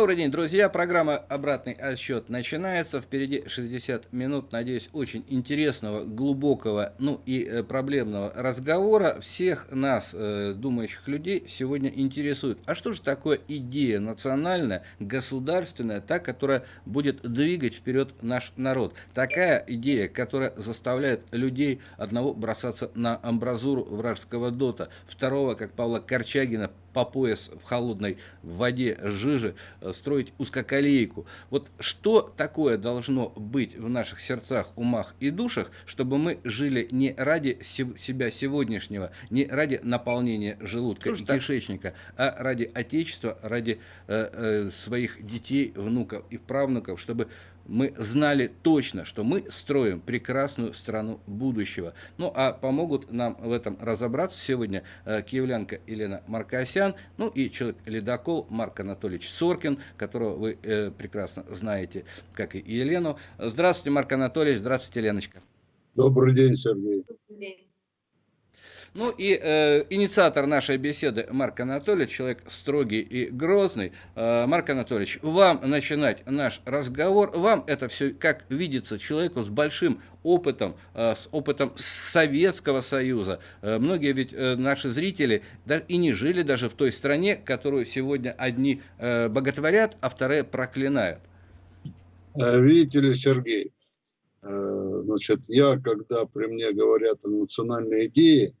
Добрый день, друзья. Программа «Обратный отсчет» начинается. Впереди 60 минут, надеюсь, очень интересного, глубокого, ну и э, проблемного разговора. Всех нас, э, думающих людей, сегодня интересует, а что же такое идея национальная, государственная, та, которая будет двигать вперед наш народ? Такая идея, которая заставляет людей одного бросаться на амбразуру вражеского дота, второго, как Павла Корчагина, по пояс в холодной воде жижи э, строить узкоколейку. Вот что такое должно быть в наших сердцах, умах и душах, чтобы мы жили не ради себя сегодняшнего, не ради наполнения желудка и кишечника, а ради Отечества, ради э, э, своих детей, внуков и правнуков, чтобы мы знали точно, что мы строим прекрасную страну будущего. Ну, а помогут нам в этом разобраться сегодня э, киевлянка Елена Маркосян, ну и человек-ледокол Марк Анатольевич Соркин, которого вы э, прекрасно знаете, как и Елену. Здравствуйте, Марк Анатольевич, здравствуйте, Леночка. Добрый день, Сергей. Добрый день. Ну и э, инициатор нашей беседы Марк Анатольевич, человек строгий и грозный. Э, Марк Анатольевич, вам начинать наш разговор. Вам это все как видится человеку с большим опытом, э, с опытом Советского Союза. Э, многие ведь э, наши зрители да, и не жили даже в той стране, которую сегодня одни э, боготворят, а вторые проклинают. Э, видите ли, Сергей, э, значит, я, когда при мне говорят о национальной идее,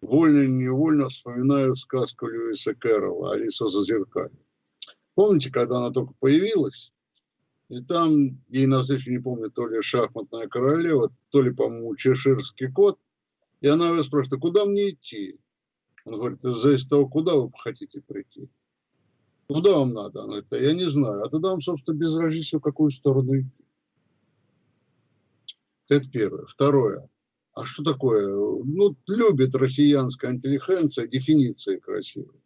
вольно-невольно вспоминаю сказку Льюиса Кэрролла «Алиса за зеркаль». Помните, когда она только появилась, и там ей навстречу, не помню, то ли шахматная королева, то ли, по-моему, чеширский кот, и она его спрашивает, а куда мне идти? Он говорит, из-за того, куда вы хотите прийти? Куда вам надо? Она говорит, а я не знаю. А тогда вам, собственно, без разницы, в какую сторону идти. Это первое. Второе. А что такое? Ну, любит россиянская интеллигенция дефиниции красивые.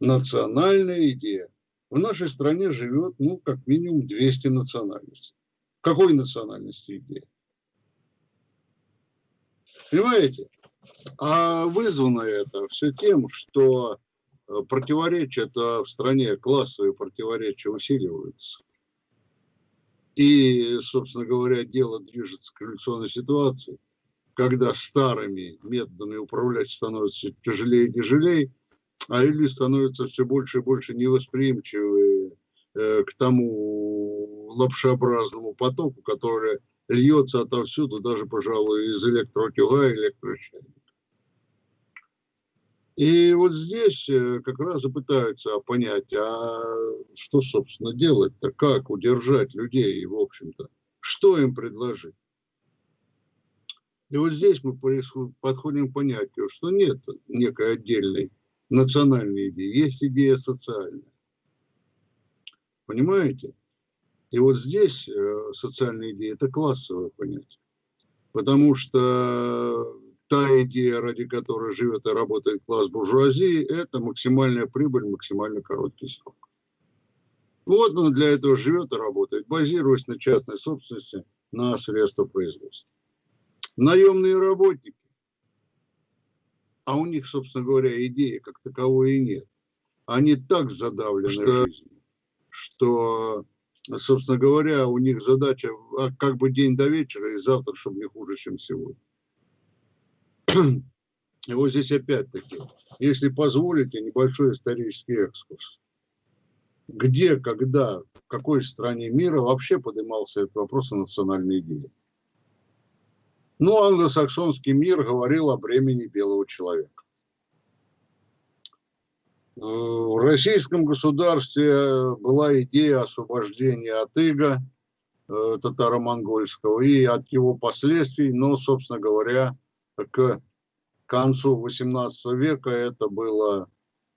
Национальная идея. В нашей стране живет, ну, как минимум 200 национальностей. Какой национальности идея? Понимаете? А вызвано это все тем, что э, противоречия это в стране, классовые противоречия усиливаются. И, собственно говоря, дело движется к революционной ситуации – когда старыми методами управлять становится тяжелее и тяжелее, а люди становятся все больше и больше невосприимчивы э, к тому лапшеобразному потоку, который льется отовсюду, даже, пожалуй, из электротюга и электрочайника. И вот здесь э, как раз и пытаются понять, а что, собственно, делать-то, как удержать людей, в общем-то, что им предложить. И вот здесь мы подходим к понятию, что нет некой отдельной национальной идеи, есть идея социальная. Понимаете? И вот здесь э, социальная идея – это классовое понятие. Потому что та идея, ради которой живет и работает класс буржуазии, это максимальная прибыль, максимально короткий срок. Вот он для этого живет и работает, базируясь на частной собственности, на средства производства наемные работники. А у них, собственно говоря, идеи как таковой и нет. Они так задавлены что, жизнью, что, собственно говоря, у них задача а, как бы день до вечера и завтра, чтобы не хуже, чем сегодня. И вот здесь опять-таки, если позволите, небольшой исторический экскурс. Где, когда, в какой стране мира вообще поднимался этот вопрос о национальной идее? Ну, англосаксонский мир говорил о бремени белого человека. Э, в российском государстве была идея освобождения от ига э, татаро-монгольского и от его последствий, но, собственно говоря, к концу XVIII века это было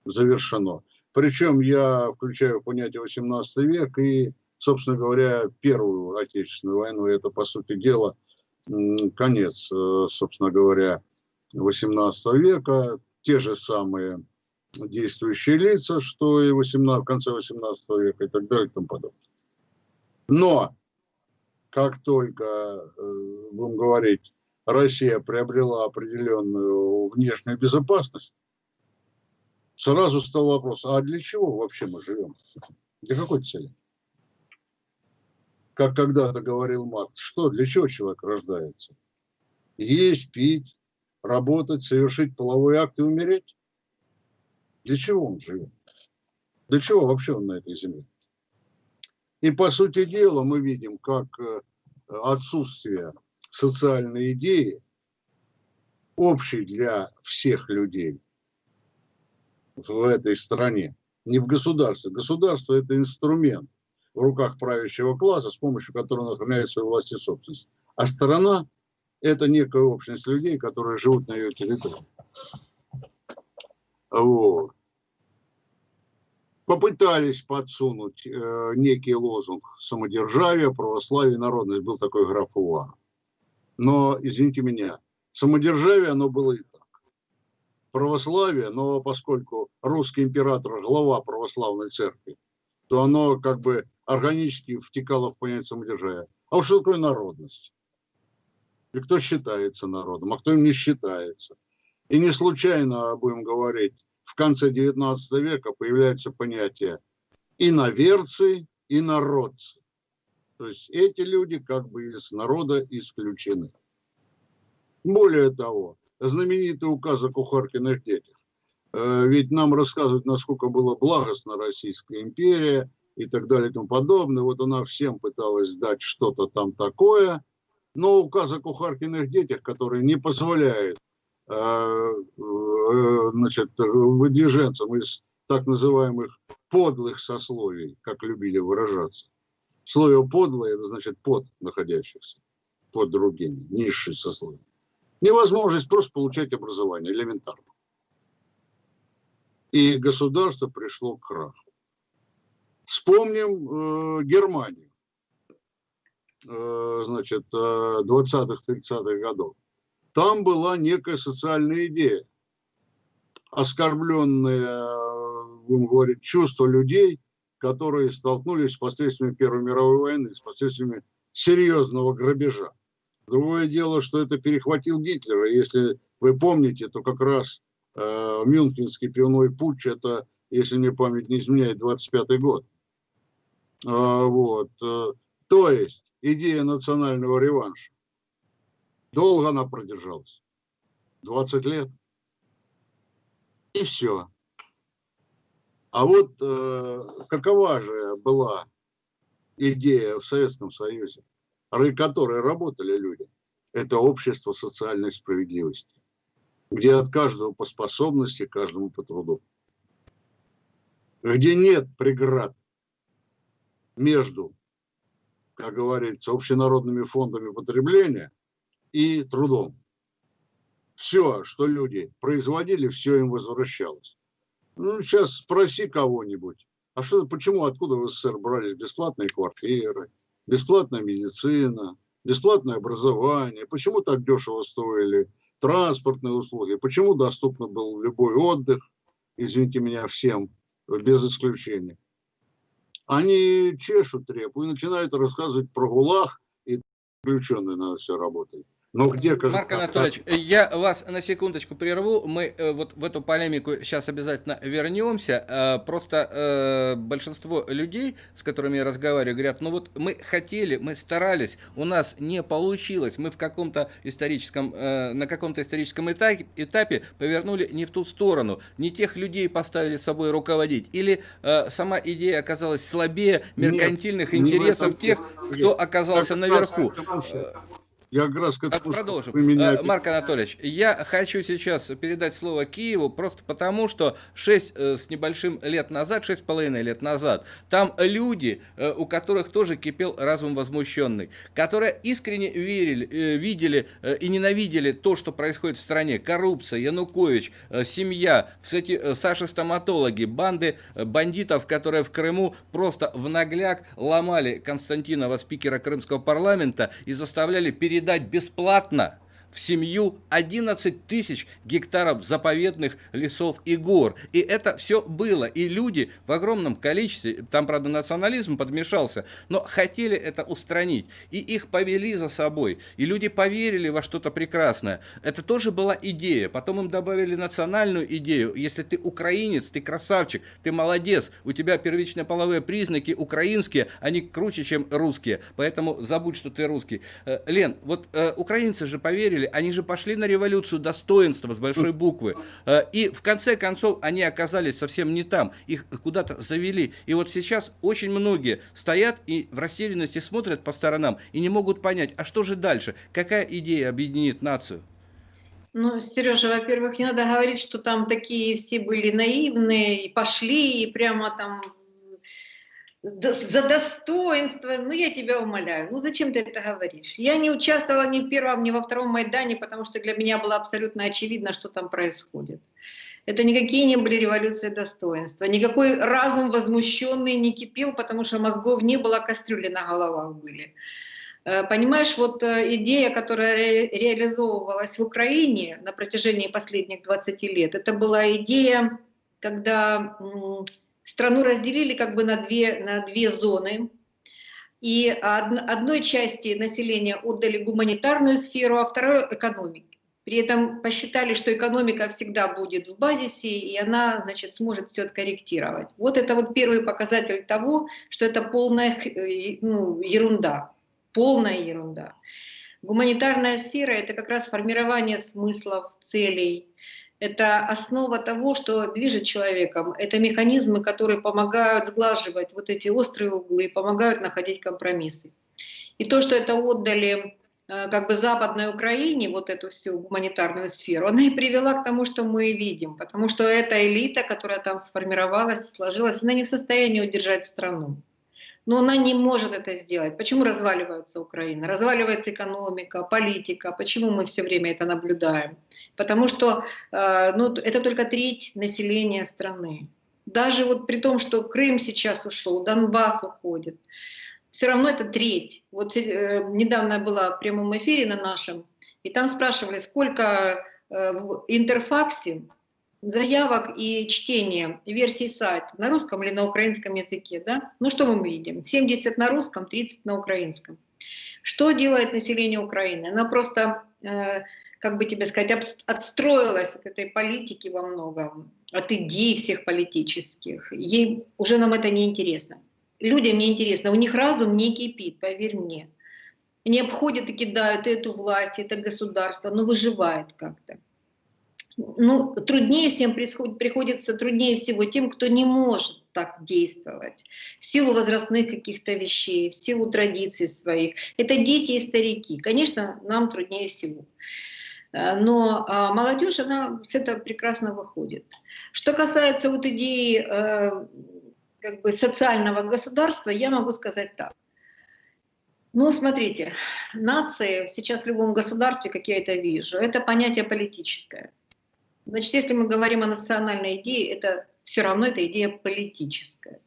завершено. Причем я включаю понятие XVIII век и, собственно говоря, Первую Отечественную войну. Это, по сути дела, конец, э, собственно говоря, 18 века, те же самые действующие лица, что и 18, в конце 18 века и так далее и тому подобное. Но как только, э, будем говорить, Россия приобрела определенную внешнюю безопасность, сразу стал вопрос, а для чего вообще мы живем? Для какой цели? Как когда-то говорил Маркс, что, для чего человек рождается? Есть, пить, работать, совершить половой акт и умереть? Для чего он живет? Для чего вообще он на этой земле? И по сути дела мы видим, как э, отсутствие социальной идеи, общей для всех людей в этой стране, не в государстве. Государство – это инструмент в руках правящего класса, с помощью которого он охраняет свою власть и собственность. А страна – это некая общность людей, которые живут на ее территории. Вот. Попытались подсунуть э, некий лозунг самодержавия, православие, народность. Был такой граф Увар. Но, извините меня, самодержавие, оно было и так. Православие, но поскольку русский император – глава православной церкви, то оно как бы органически втекало в понятие самодержавия. А вот что такое народность? И кто считается народом, а кто им не считается? И не случайно, будем говорить, в конце 19 века появляется понятие иноверцы и народцы. То есть эти люди как бы из народа исключены. Более того, знаменитый указ о кухаркиных детях. Э, ведь нам рассказывают, насколько была благостна Российская империя и так далее и тому подобное. Вот она всем пыталась дать что-то там такое. Но указ о кухаркиных детях, который не позволяет э, э, значит, выдвиженцам из так называемых подлых сословий, как любили выражаться, Слово подлое, это значит под находящихся, под другими, низшие сословия. Невозможность просто получать образование, элементарно. И государство пришло к краху. Вспомним э, Германию, э, значит, э, 20-30-х годов. Там была некая социальная идея, оскорбленное, будем говорить, чувство людей – которые столкнулись с последствиями Первой мировой войны, с последствиями серьезного грабежа. Другое дело, что это перехватил Гитлер. И если вы помните, то как раз э, Мюнхенский пивной путч, это, если мне память не изменяет, 25-й год. А, вот. Э, то есть идея национального реванша. Долго она продержалась. 20 лет. И все. А вот э, какова же была идея в Советском Союзе, ради которой работали люди? Это общество социальной справедливости, где от каждого по способности, каждому по труду. Где нет преград между, как говорится, общенародными фондами потребления и трудом. Все, что люди производили, все им возвращалось. Ну, сейчас спроси кого-нибудь, а что, почему, откуда в СССР брались бесплатные квартиры, бесплатная медицина, бесплатное образование, почему так дешево стоили транспортные услуги, почему доступно был любой отдых, извините меня, всем, без исключения. Они чешут трепу и начинают рассказывать про ГУЛАГ, и включенные на все работают. Но где... Марк Анатольевич, я вас на секундочку прерву. Мы э, вот в эту полемику сейчас обязательно вернемся. Э, просто э, большинство людей, с которыми я разговариваю, говорят, ну вот мы хотели, мы старались, у нас не получилось. Мы в каком-то историческом, на каком-то историческом этапе, этапе повернули не в ту сторону. Не тех людей поставили собой руководить. Или сама идея оказалась слабее меркантильных нет, интересов тех, кто оказался наверху. Я как раз к этому, Продолжим. Меня... Марк Анатольевич, я хочу сейчас передать слово Киеву просто потому, что 6 э, с небольшим лет назад, 6,5 лет назад, там люди, э, у которых тоже кипел разум возмущенный, которые искренне верили, э, видели и ненавидели то, что происходит в стране. Коррупция, Янукович, семья, кстати, Саши-стоматологи, банды бандитов, которые в Крыму просто в нагляк ломали Константинова, спикера Крымского парламента, и заставляли перед передать бесплатно в семью 11 тысяч гектаров заповедных лесов и гор. И это все было. И люди в огромном количестве, там, правда, национализм подмешался, но хотели это устранить. И их повели за собой. И люди поверили во что-то прекрасное. Это тоже была идея. Потом им добавили национальную идею. Если ты украинец, ты красавчик, ты молодец, у тебя первичные половые признаки украинские, они круче, чем русские. Поэтому забудь, что ты русский. Э, Лен, вот э, украинцы же поверили, они же пошли на революцию достоинства с большой буквы. Э, и в конце концов они оказались совсем не там. Их куда-то завели. И вот сейчас очень многие стоят и в растерянности смотрят по сторонам и не могут понять, а что же дальше? Какая идея объединит нацию? Ну, Сережа, во-первых, не надо говорить, что там такие все были наивные и пошли, и прямо там за достоинство, ну я тебя умоляю, ну зачем ты это говоришь? Я не участвовала ни в первом, ни во втором Майдане, потому что для меня было абсолютно очевидно, что там происходит. Это никакие не были революции достоинства, никакой разум возмущенный не кипел, потому что мозгов не было, кастрюли на головах были. Э, понимаешь, вот э, идея, которая реализовывалась в Украине на протяжении последних 20 лет, это была идея, когда страну разделили как бы на две, на две зоны. И одной части населения отдали гуманитарную сферу, а второй – экономике. При этом посчитали, что экономика всегда будет в базисе, и она значит, сможет все откорректировать. Вот это вот первый показатель того, что это полная э, ну, ерунда. Полная ерунда. Гуманитарная сфера – это как раз формирование смыслов, целей, это основа того, что движет человеком. Это механизмы, которые помогают сглаживать вот эти острые углы, помогают находить компромиссы. И то, что это отдали э, как бы Западной Украине, вот эту всю гуманитарную сферу, она и привела к тому, что мы видим. Потому что эта элита, которая там сформировалась, сложилась, она не в состоянии удержать страну но она не может это сделать. Почему разваливается Украина? Разваливается экономика, политика. Почему мы все время это наблюдаем? Потому что э, ну, это только треть населения страны. Даже вот при том, что Крым сейчас ушел, Донбасс уходит, все равно это треть. Вот э, недавно была в прямом эфире на нашем, и там спрашивали, сколько э, в интерфаксе заявок и чтения версий сайта на русском или на украинском языке, да? Ну что мы видим? 70 на русском, 30 на украинском. Что делает население Украины? Она просто, э, как бы тебе сказать, отстроилась от этой политики во многом, от идей всех политических. Ей уже нам это не интересно. Людям не интересно, у них разум не кипит, поверь мне. Они обходят и кидают эту власть, это государство, но выживает как-то ну, труднее всем приходится, труднее всего тем, кто не может так действовать, в силу возрастных каких-то вещей, в силу традиций своих. Это дети и старики. Конечно, нам труднее всего. Э, но а, молодежь, она с этого прекрасно выходит. Что касается вот идеи э, как бы социального государства, я могу сказать так. Ну, смотрите, нации сейчас в любом государстве, как я это вижу, это понятие политическое. Значит, если мы говорим о национальной идее, это все равно эта идея политическая.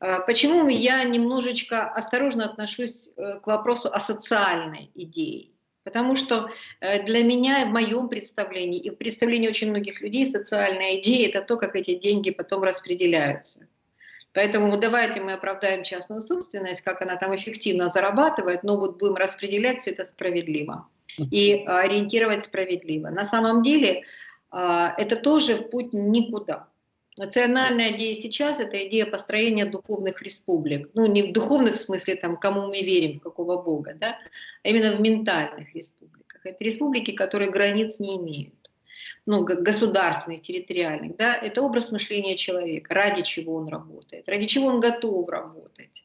А почему я немножечко осторожно отношусь э, к вопросу о социальной идее? Потому что э, для меня, в моем представлении, и в представлении очень многих людей, социальная идея – это то, как эти деньги потом распределяются. Поэтому давайте мы оправдаем частную собственность, как она там эффективно зарабатывает, но вот будем распределять все это справедливо и ориентировать справедливо. На самом деле а, это тоже путь никуда. Национальная идея сейчас – это идея построения духовных республик. Ну, не в духовных смысле, там, кому мы верим, какого бога, да, а именно в ментальных республиках. Это республики, которые границ не имеют ну, государственных, территориальных, да, это образ мышления человека, ради чего он работает, ради чего он готов работать.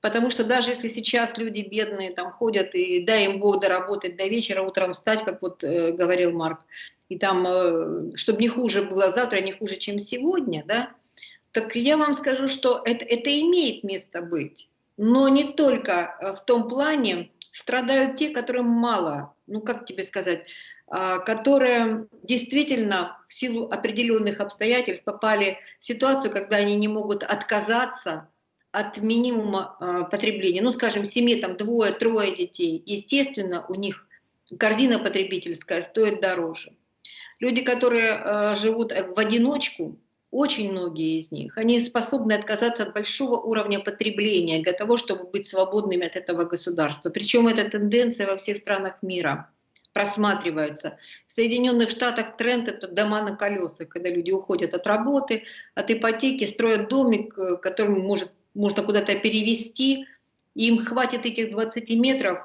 Потому что даже если сейчас люди бедные там ходят и дай им Бог доработать до вечера, утром встать, как вот э, говорил Марк, и там, э, чтобы не хуже было завтра, не хуже, чем сегодня, да, так я вам скажу, что это, это имеет место быть. Но не только э, в том плане страдают те, которым мало, ну как тебе сказать, э, которые действительно в силу определенных обстоятельств попали в ситуацию, когда они не могут отказаться от минимума э, потребления. Ну, скажем, в семье там двое-трое детей, естественно, у них корзина потребительская стоит дороже. Люди, которые э, живут в одиночку, очень многие из них, они способны отказаться от большого уровня потребления для того, чтобы быть свободными от этого государства. Причем эта тенденция во всех странах мира просматривается. В Соединенных Штатах тренд – это дома на колесах, когда люди уходят от работы, от ипотеки, строят домик, э, который может, можно куда-то перевести, им хватит этих 20 метров,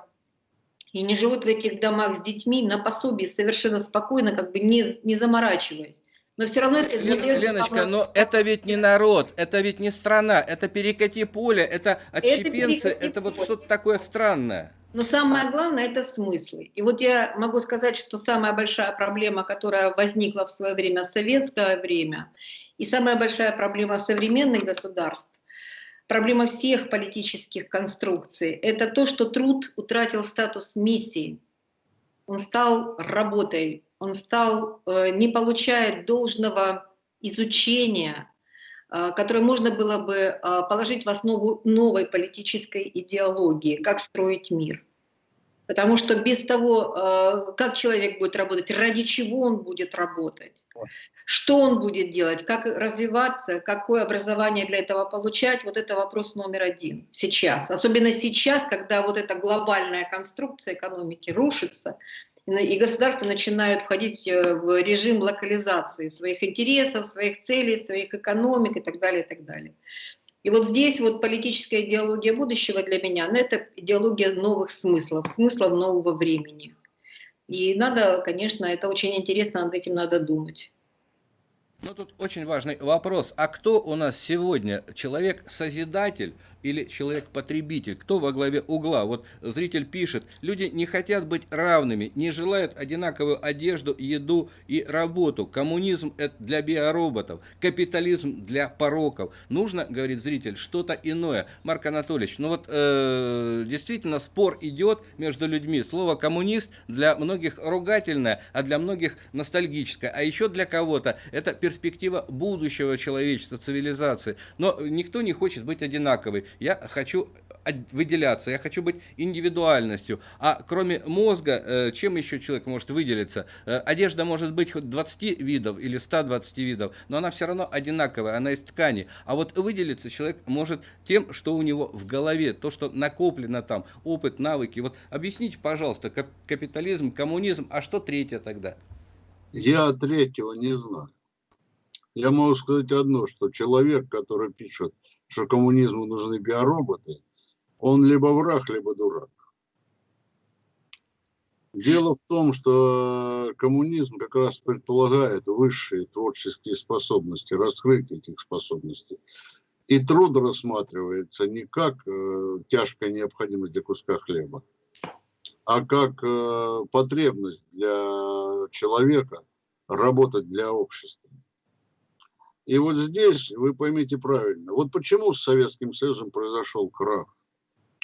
и не живут в этих домах с детьми на пособии совершенно спокойно, как бы не, не заморачиваясь. Но все равно это... Лен, Леночка, но это ведь не народ, это ведь не страна, это перекати поле, это отщепенцы, это, это вот что-то такое странное. Но самое главное – это смыслы. И вот я могу сказать, что самая большая проблема, которая возникла в свое время, советское время, и самая большая проблема современных государств, проблема всех политических конструкций, это то, что труд утратил статус миссии. Он стал работой, он стал, э, не получает должного изучения, э, которое можно было бы э, положить в основу новой политической идеологии, как строить мир. Потому что без того, как человек будет работать, ради чего он будет работать, что он будет делать, как развиваться, какое образование для этого получать, вот это вопрос номер один сейчас. Особенно сейчас, когда вот эта глобальная конструкция экономики рушится, и государства начинают входить э, в режим локализации своих интересов, своих целей, своих экономик и так далее, и так далее. И вот здесь вот политическая идеология будущего для меня, ну, это идеология новых смыслов, смыслов нового времени. И надо, конечно, это очень интересно, над этим надо думать. Ну, тут очень важный вопрос. А кто у нас сегодня? Человек-созидатель или человек-потребитель? Кто во главе угла? Вот зритель пишет, люди не хотят быть равными, не желают одинаковую одежду, еду и работу. Коммунизм – это для биороботов, капитализм для пороков. Нужно, говорит зритель, что-то иное. Марк Анатольевич, ну вот э, действительно спор идет между людьми. Слово «коммунист» для многих ругательное, а для многих ностальгическое. А еще для кого-то это перспектива будущего человечества, цивилизации. Но никто не хочет быть одинаковый. Я хочу выделяться, я хочу быть индивидуальностью. А кроме мозга, э, чем еще человек может выделиться? Э, одежда может быть хоть 20 видов или 120 видов, но она все равно одинаковая, она из ткани. А вот выделиться человек может тем, что у него в голове, то, что накоплено там, опыт, навыки. Вот объясните, пожалуйста, капитализм, коммунизм, а что третье тогда? Я третьего не знаю. Я могу сказать одно, что человек, который пишет, что коммунизму нужны биороботы, он либо враг, либо дурак. Дело в том, что коммунизм как раз предполагает высшие творческие способности, раскрытие этих способностей. И труд рассматривается не как э, тяжкая необходимость для куска хлеба, а как э, потребность для человека работать для общества. И вот здесь вы поймите правильно, вот почему с Советским Союзом произошел крах.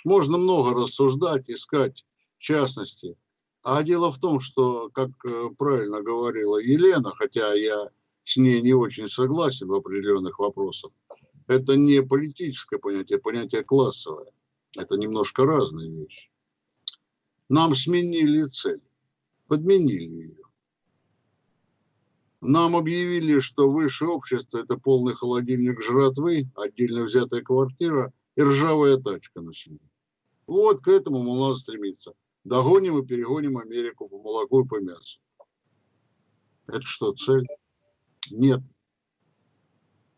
Можно много рассуждать, искать частности. А дело в том, что, как э, правильно говорила Елена, хотя я с ней не очень согласен в определенных вопросах, это не политическое понятие, понятие классовое. Это немножко разные вещи. Нам сменили цель, подменили ее. Нам объявили, что высшее общество – это полный холодильник жратвы, отдельно взятая квартира и ржавая тачка на семью. Вот к этому мы надо стремиться. Догоним и перегоним Америку по молоку и по мясу. Это что, цель? Нет.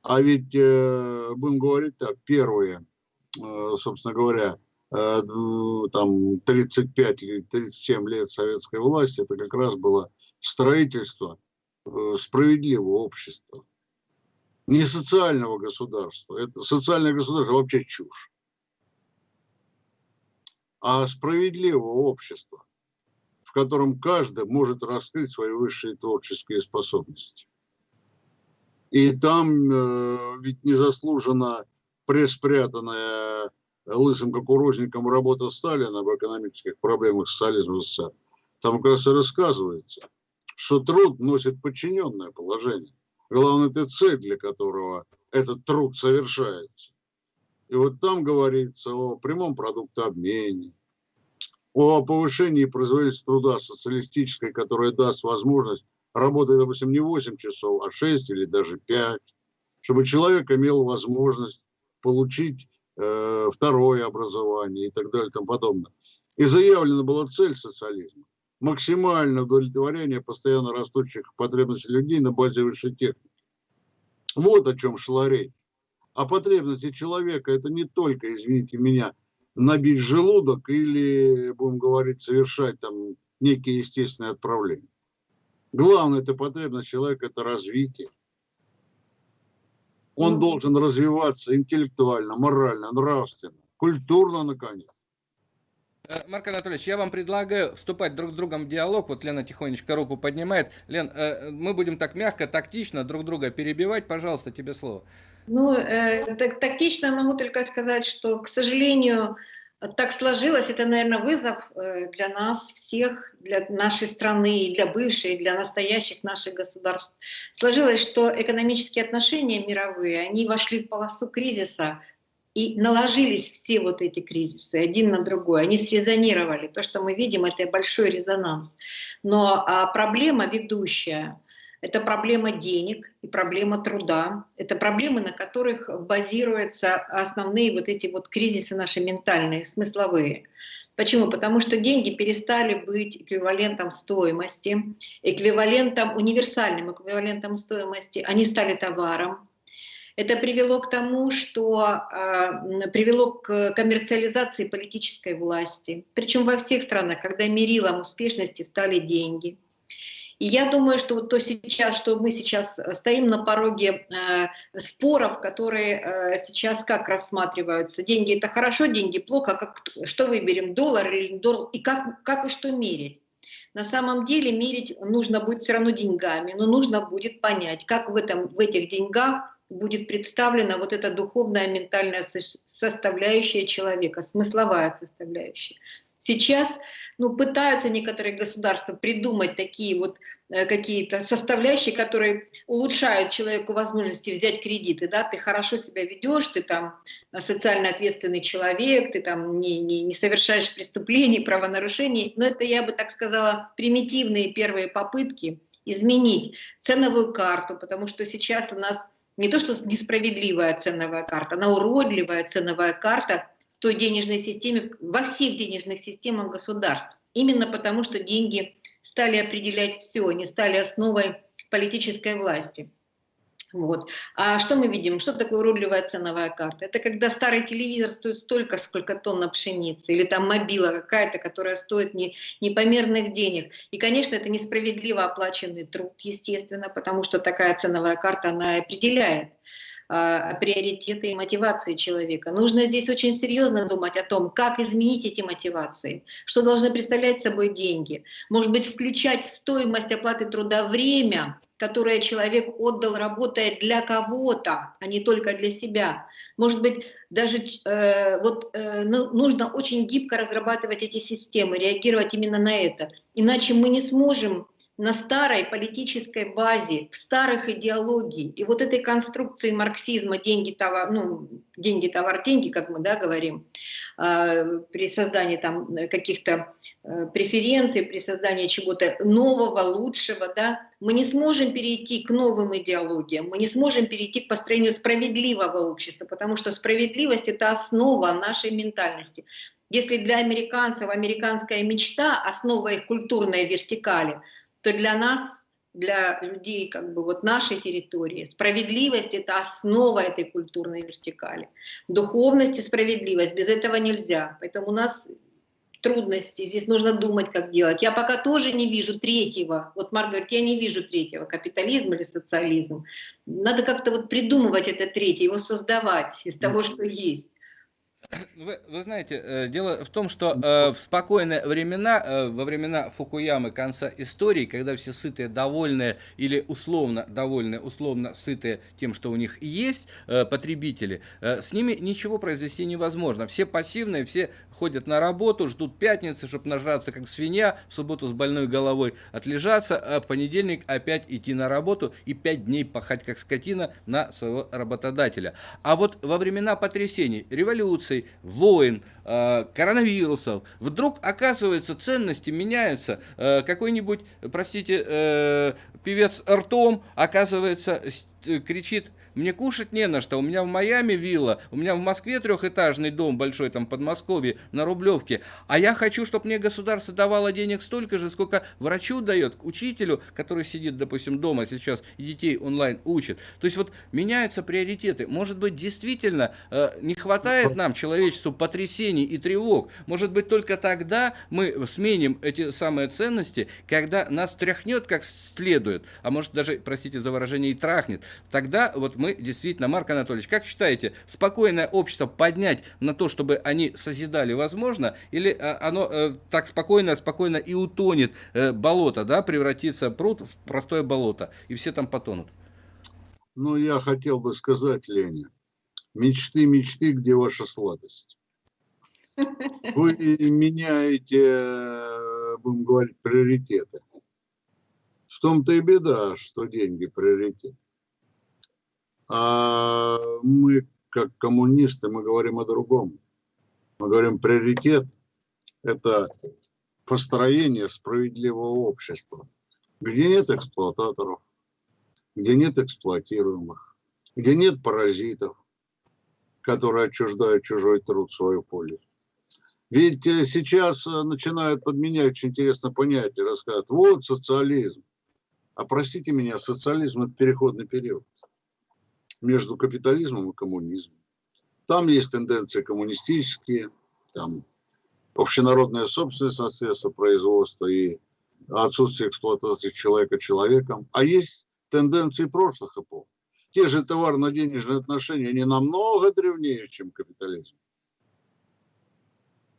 А ведь, э, будем говорить так, первые, э, собственно говоря, э, там 35 или 37 лет советской власти, это как раз было строительство справедливого общества, не социального государства. Это социальное государство вообще чушь. А справедливого общества, в котором каждый может раскрыть свои высшие творческие способности. И там э, ведь незаслуженно преспрятанная лысым кукурузником работа Сталина в экономических проблемах социализма СССР. Там как раз и рассказывается – что труд носит подчиненное положение. Главное, это цель, для которого этот труд совершается. И вот там говорится о прямом продуктообмене, о повышении производительности труда социалистической, которая даст возможность работать, допустим, не 8 часов, а 6 или даже 5, чтобы человек имел возможность получить э, второе образование и так далее и тому подобное. И заявлена была цель социализма – максимальное удовлетворение постоянно растущих потребностей людей на базе высшей техники. Вот о чем шла речь. А потребности человека – это не только, извините меня, набить желудок или, будем говорить, совершать там некие естественные отправления. Главная это потребность человека – это развитие. Он ну, должен развиваться интеллектуально, морально, нравственно, культурно, наконец. Э, Марк Анатольевич, я вам предлагаю вступать друг с другом в диалог. Вот Лена тихонечко руку поднимает. Лен, э, мы будем так мягко, тактично друг друга перебивать. Пожалуйста, тебе слово. Ну, э, так, тактично могу только сказать, что, к сожалению, так сложилось, это, наверное, вызов э, для нас всех, для нашей страны, для бывшей, для настоящих наших государств. Сложилось, что экономические отношения мировые, они вошли в полосу кризиса, и наложились все вот эти кризисы один на другой, они срезонировали. То, что мы видим, это большой резонанс. Но а, проблема ведущая — это проблема денег и проблема труда. Это проблемы, на которых базируются основные вот эти вот кризисы наши ментальные, смысловые. Почему? Потому что деньги перестали быть эквивалентом стоимости, эквивалентом, универсальным эквивалентом стоимости. Они стали товаром. Это привело к тому, что э, привело к коммерциализации политической власти. Причем во всех странах, когда мерилом успешности стали деньги – и я думаю, что вот то сейчас, что мы сейчас стоим на пороге э, споров, которые э, сейчас как рассматриваются. Деньги это хорошо, деньги плохо, как, что выберем, доллар или доллар, и как, как и что мерить. На самом деле мерить нужно будет все равно деньгами, но нужно будет понять, как в, этом, в этих деньгах будет представлена вот эта духовная, ментальная составляющая человека, смысловая составляющая. Сейчас ну, пытаются некоторые государства придумать такие вот э, какие-то составляющие, которые улучшают человеку возможности взять кредиты. Да? Ты хорошо себя ведешь, ты там социально ответственный человек, ты там не, не, не совершаешь преступлений, правонарушений. Но это, я бы так сказала, примитивные первые попытки изменить ценовую карту, потому что сейчас у нас не то что несправедливая ценовая карта, она уродливая ценовая карта, той денежной системе, во всех денежных системах государств. Именно потому, что деньги стали определять все, они стали основой политической власти. Вот. А что мы видим? Что такое уродливая ценовая карта? Это когда старый телевизор стоит столько, сколько тонна пшеницы, или там мобила какая-то, которая стоит не, непомерных денег. И, конечно, это несправедливо оплаченный труд, естественно, потому что такая ценовая карта, она определяет а, приоритеты и мотивации человека. Нужно здесь очень серьезно думать о том, как изменить эти мотивации, что должны представлять собой деньги. Может быть, включать в стоимость оплаты труда время, которое человек отдал, работая для кого-то, а не только для себя. Может быть, даже э, вот, э, ну, нужно очень гибко разрабатывать эти системы, реагировать именно на это. Иначе мы не сможем на старой политической базе, в старых идеологий. И вот этой конструкции марксизма деньги, товар, ну, деньги, товар, деньги, как мы да, говорим, э, при создании там каких-то э, преференций, при создании чего-то нового, лучшего, да, мы не сможем перейти к новым идеологиям, мы не сможем перейти к построению справедливого общества, потому что справедливость – это основа нашей ментальности. Если для американцев американская мечта – основа их культурной вертикали – то для нас, для людей как бы вот нашей территории, справедливость – это основа этой культурной вертикали. Духовность и справедливость, без этого нельзя. Поэтому у нас трудности, здесь нужно думать, как делать. Я пока тоже не вижу третьего, вот Марк говорит, я не вижу третьего, капитализм или социализм. Надо как-то вот придумывать это третье, его создавать из того, что есть. Вы, вы знаете, э, дело в том, что э, в спокойные времена, э, во времена Фукуямы конца истории, когда все сытые, довольные или условно довольные, условно сытые тем, что у них есть э, потребители, э, с ними ничего произвести невозможно. Все пассивные, все ходят на работу, ждут пятницы, чтобы нажраться как свинья, в субботу с больной головой отлежаться, а в понедельник опять идти на работу и пять дней пахать как скотина на своего работодателя. А вот во времена потрясений, революции, санкций, войн, э, коронавирусов, вдруг, оказывается, ценности меняются. Э, какой-нибудь, простите, э, певец ртом, оказывается, кричит мне кушать не на что. У меня в Майами вилла, у меня в Москве трехэтажный дом большой, там, Подмосковье, на Рублевке. А я хочу, чтобы мне государство давало денег столько же, сколько врачу дает, учителю, который сидит, допустим, дома сейчас и детей онлайн учит. То есть вот меняются приоритеты. Может быть, действительно э, не хватает нам, человечеству, потрясений и тревог. Может быть, только тогда мы сменим эти самые ценности, когда нас тряхнет как следует, а может даже, простите за выражение, и трахнет. Тогда вот мы действительно, Марк Анатольевич, как считаете, спокойное общество поднять на то, чтобы они созидали возможно, или э, оно э, так спокойно, спокойно и утонет, э, болото, да, превратится пруд в простое болото, и все там потонут? Ну, я хотел бы сказать, Леня, мечты, мечты, где ваша сладость? Вы меняете, будем говорить, приоритеты. В том-то и беда, что деньги приоритет. А мы, как коммунисты, мы говорим о другом. Мы говорим, приоритет – это построение справедливого общества, где нет эксплуататоров, где нет эксплуатируемых, где нет паразитов, которые отчуждают чужой труд в свою пользу. Ведь э, сейчас э, начинают подменять очень интересное понятие, рассказывают, вот социализм. А простите меня, социализм – это переходный период между капитализмом и коммунизмом. Там есть тенденции коммунистические, там общенародная собственность на средства производства и отсутствие эксплуатации человека человеком. А есть тенденции прошлых эпох. Те же товарно-денежные отношения, они намного древнее, чем капитализм.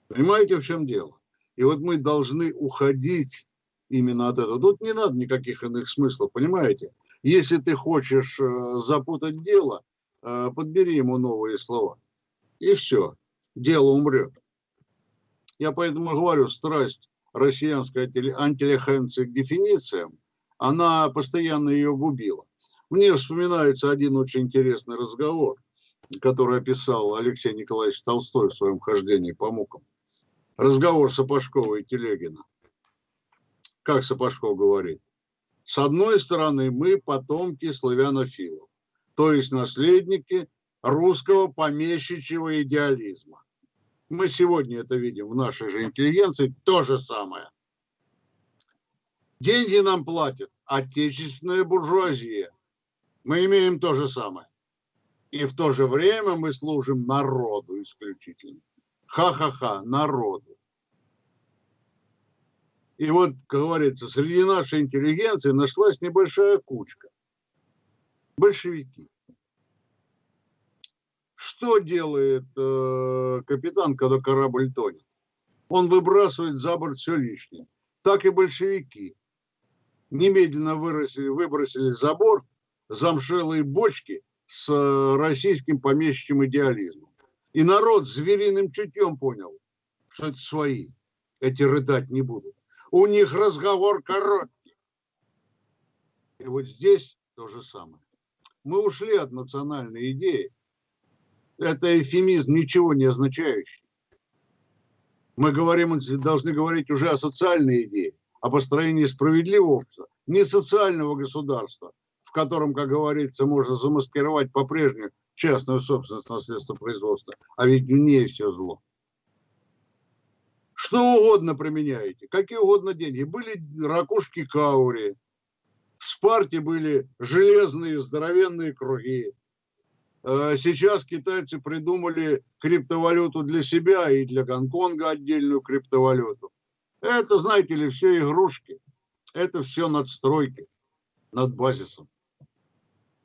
Понимаете, в чем дело? И вот мы должны уходить именно от этого. Тут не надо никаких иных смыслов, понимаете? Если ты хочешь э, запутать дело, э, подбери ему новые слова. И все, дело умрет. Я поэтому говорю, страсть россиянской антилехенции к дефинициям, она постоянно ее губила. Мне вспоминается один очень интересный разговор, который описал Алексей Николаевич Толстой в своем хождении по мукам. Разговор Сапожкова и Телегина. Как Сапожков говорит? С одной стороны, мы потомки славянофилов, то есть наследники русского помещичьего идеализма. Мы сегодня это видим в нашей же интеллигенции, то же самое. Деньги нам платят отечественная буржуазия. Мы имеем то же самое. И в то же время мы служим народу исключительно. Ха-ха-ха, народу. И вот, как говорится, среди нашей интеллигенции нашлась небольшая кучка. Большевики. Что делает э, капитан, когда корабль тонет? Он выбрасывает за борт все лишнее. Так и большевики. Немедленно выросили, выбросили за борт замшелые бочки с э, российским помещичьим идеализмом. И народ звериным чутьем понял, что это свои. Эти рыдать не будут у них разговор короткий. И вот здесь то же самое. Мы ушли от национальной идеи. Это эфемизм, ничего не означающий. Мы говорим, должны говорить уже о социальной идее, о построении справедливого общества, не социального государства, в котором, как говорится, можно замаскировать по-прежнему частную собственность на средства производства, а ведь в ней все зло. Что угодно применяете, какие угодно деньги. Были ракушки каури, в Спарте были железные здоровенные круги. Э, сейчас китайцы придумали криптовалюту для себя и для Гонконга отдельную криптовалюту. Это, знаете ли, все игрушки. Это все надстройки над базисом.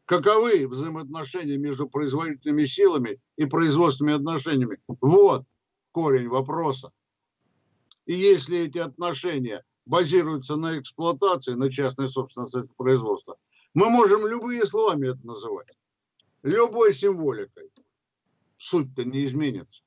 Каковы взаимоотношения между производительными силами и производственными отношениями? Вот корень вопроса. И если эти отношения базируются на эксплуатации, на частной собственности производства, мы можем любые словами это называть. Любой символикой. Суть-то не изменится.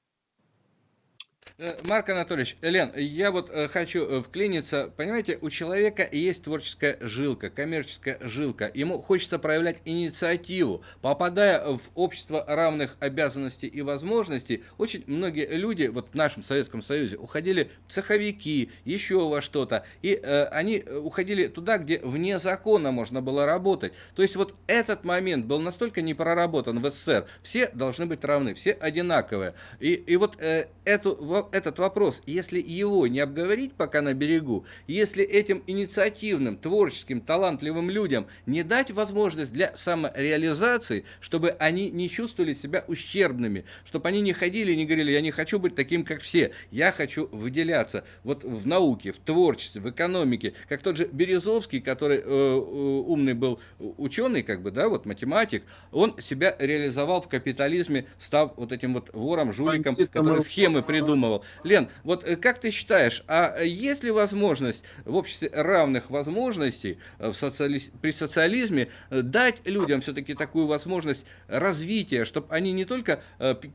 Э, Марк Анатольевич, Лен, я вот э, хочу э, вклиниться. Понимаете, у человека есть творческая жилка, коммерческая жилка. Ему хочется проявлять инициативу. Попадая в общество равных обязанностей и возможностей, очень многие люди вот в нашем Советском Союзе уходили цеховики, еще во что-то. И э, они уходили туда, где вне закона можно было работать. То есть вот этот момент был настолько не проработан в СССР. Все должны быть равны, все одинаковые. И, и вот э, эту этот вопрос, если его не обговорить пока на берегу, если этим инициативным, творческим, талантливым людям не дать возможность для самореализации, чтобы они не чувствовали себя ущербными, чтобы они не ходили и не говорили, я не хочу быть таким, как все, я хочу выделяться вот в науке, в творчестве, в экономике, как тот же Березовский, который э, э умный был ученый, как бы, да, вот математик, он себя реализовал в капитализме, став вот этим вот вором, жуликом, который схемы придумывал. Лен, вот э, как ты считаешь, а есть ли возможность в обществе равных возможностей э, в социали... при социализме э, дать людям все-таки такую возможность развития, чтобы они не только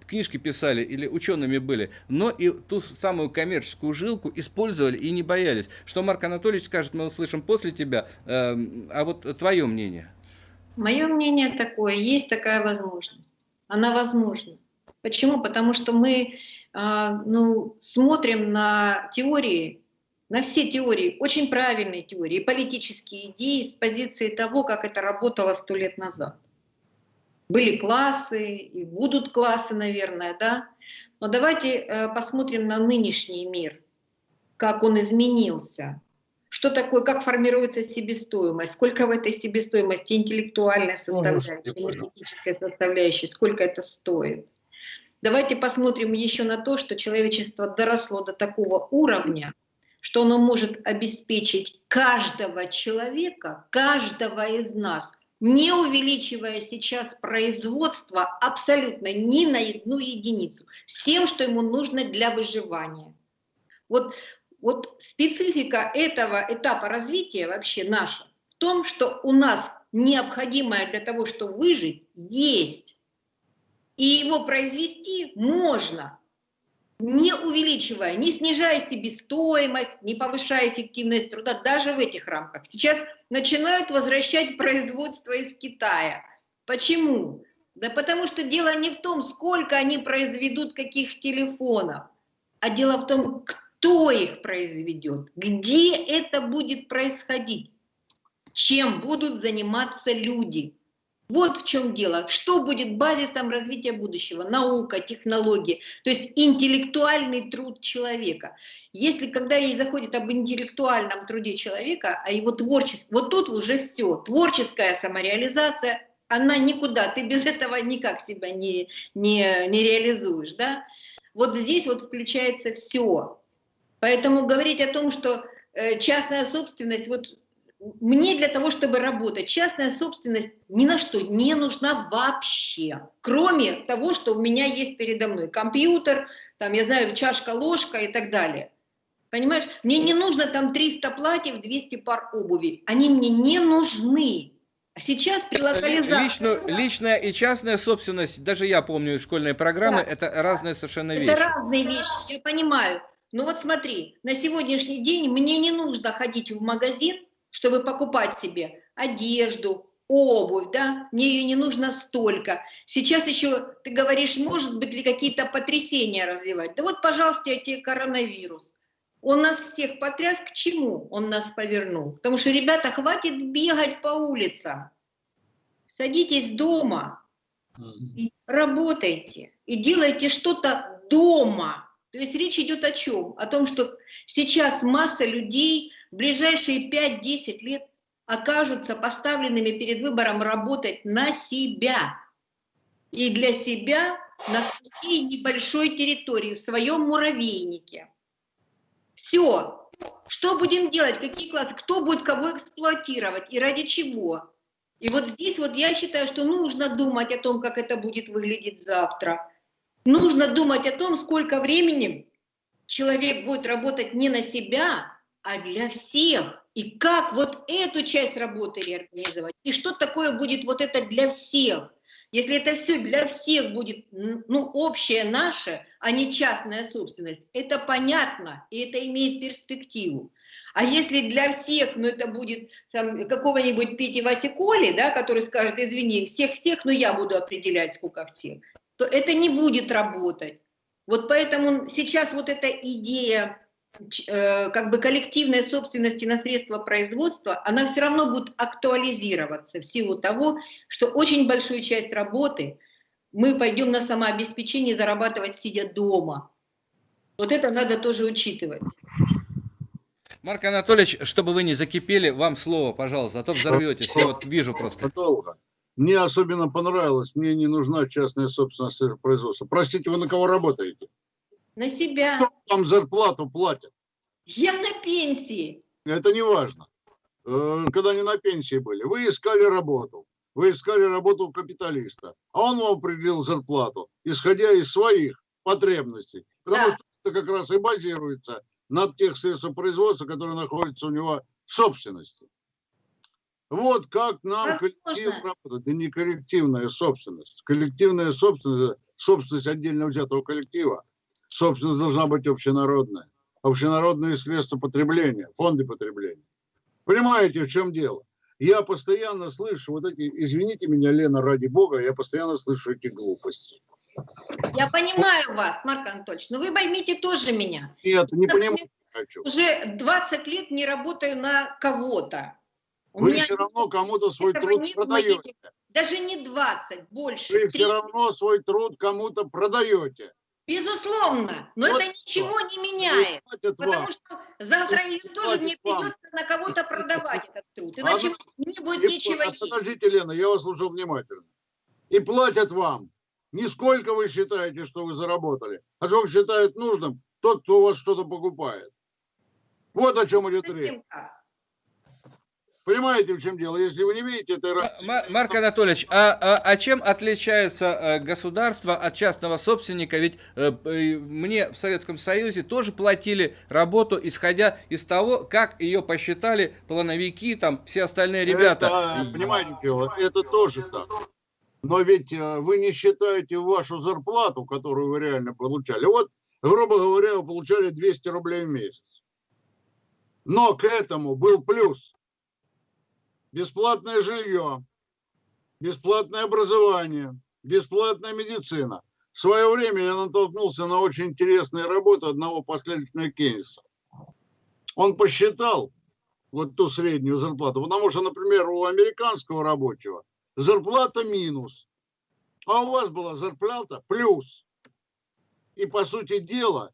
книжки писали или учеными были, но и ту самую коммерческую жилку использовали и не боялись? Что Марк Анатольевич скажет, мы услышим после тебя, эм, а вот твое мнение? Мое мнение такое, есть такая возможность. Она возможна. Почему? Потому что мы ну, смотрим на теории, на все теории, очень правильные теории, политические идеи с позиции того, как это работало сто лет назад. Были классы и будут классы, наверное, да. Но давайте э, посмотрим на нынешний мир, как он изменился. Что такое, как формируется себестоимость, сколько в этой себестоимости интеллектуальная составляющая, энергетическая составляющая, сколько это стоит. Давайте посмотрим еще на то, что человечество доросло до такого уровня, что оно может обеспечить каждого человека, каждого из нас, не увеличивая сейчас производство абсолютно ни на одну единицу, всем, что ему нужно для выживания. Вот, вот специфика этого этапа развития вообще наша в том, что у нас необходимое для того, чтобы выжить, есть и его произвести можно, не увеличивая, не снижая себестоимость, не повышая эффективность труда, даже в этих рамках. Сейчас начинают возвращать производство из Китая. Почему? Да потому что дело не в том, сколько они произведут каких телефонов, а дело в том, кто их произведет, где это будет происходить, чем будут заниматься люди. Вот в чем дело. Что будет базисом развития будущего? Наука, технологии, то есть интеллектуальный труд человека. Если когда речь заходит об интеллектуальном труде человека, а его творчество, вот тут уже все. Творческая самореализация, она никуда, ты без этого никак себя не, не, не реализуешь. Да? Вот здесь вот включается все. Поэтому говорить о том, что э, частная собственность, вот мне для того, чтобы работать, частная собственность ни на что не нужна вообще, кроме того, что у меня есть передо мной компьютер, там, я знаю, чашка, ложка и так далее. Понимаешь, мне не нужно там 300 платьев, 200 пар обуви, они мне не нужны. А сейчас при локализации... Лично, личная и частная собственность, даже я помню школьные программы, да. это разные совершенно вещи. Это разные вещи, я понимаю. Но вот смотри, на сегодняшний день мне не нужно ходить в магазин, чтобы покупать себе одежду, обувь, да, мне ее не нужно столько. Сейчас еще, ты говоришь, может быть ли какие-то потрясения развивать. Да вот, пожалуйста, эти коронавирус. Он нас всех потряс, к чему он нас повернул? Потому что, ребята, хватит бегать по улицам. Садитесь дома, работайте, и делайте что-то дома. То есть речь идет о чем? О том, что сейчас масса людей ближайшие 5-10 лет окажутся поставленными перед выбором работать на себя. И для себя на своей небольшой территории, в своем муравейнике. Все. Что будем делать? Какие классы? Кто будет кого эксплуатировать? И ради чего? И вот здесь вот я считаю, что нужно думать о том, как это будет выглядеть завтра. Нужно думать о том, сколько времени человек будет работать не на себя, а для всех. И как вот эту часть работы реорганизовать. И что такое будет вот это для всех. Если это все для всех будет, ну, общее наше, а не частная собственность, это понятно, и это имеет перспективу. А если для всех, ну, это будет какого-нибудь Пети Васи Коли, да, который скажет, извини, всех-всех, но я буду определять, сколько всех, то это не будет работать. Вот поэтому сейчас вот эта идея как бы коллективной собственности на средства производства, она все равно будет актуализироваться в силу того, что очень большую часть работы мы пойдем на самообеспечение зарабатывать сидя дома. Вот это надо тоже учитывать. Марк Анатольевич, чтобы вы не закипели, вам слово, пожалуйста, а то взорветесь. Я вот вижу просто. Долго. Мне особенно понравилось, мне не нужна частная собственность производства. Простите, вы на кого работаете? На себя. Кто вам зарплату платят? Я на пенсии. Это не важно. Э, когда не на пенсии были, вы искали работу. Вы искали работу у капиталиста, а он вам определил зарплату, исходя из своих потребностей. Потому да. что это как раз и базируется над тех средств производства, которые находятся у него в собственности. Вот как нам Возможно. коллективно работать. Это не коллективная собственность. Коллективная собственность, собственность отдельно взятого коллектива собственность должна быть общенародная. Общенародные средства потребления, фонды потребления. Понимаете, в чем дело? Я постоянно слышу вот эти, извините меня, Лена, ради бога, я постоянно слышу эти глупости. Я понимаю вас, Марк Анатольевич, но вы поймите тоже меня. Нет, не понимаю. Хочу. Уже 20 лет не работаю на кого-то. Вы меня все равно кому-то свой труд продаете. Даже не 20, больше. Вы 30. все равно свой труд кому-то продаете. Безусловно, но вот это ничего не меняет, потому вам. что завтра или тоже мне придется вам. на кого-то продавать этот труд, иначе а не будет и, ничего есть. Подождите, Лена, я вас слушал внимательно. И платят вам не сколько вы считаете, что вы заработали, а сколько считает нужным тот, кто у вас что-то покупает. Вот о чем идет речь. Понимаете, в чем дело? Если вы не видите этой разницы... Марк Анатольевич, а, а, а чем отличается э, государство от частного собственника? Ведь э, мне в Советском Союзе тоже платили работу, исходя из того, как ее посчитали плановики, там, все остальные ребята. Это, понимаете, это тоже так. Но ведь э, вы не считаете вашу зарплату, которую вы реально получали. Вот, грубо говоря, вы получали 200 рублей в месяц. Но к этому был плюс бесплатное жилье, бесплатное образование, бесплатная медицина. В свое время я натолкнулся на очень интересную работу одного последовательного Кейнса. Он посчитал вот ту среднюю зарплату, потому что, например, у американского рабочего зарплата минус, а у вас была зарплата плюс. И, по сути дела,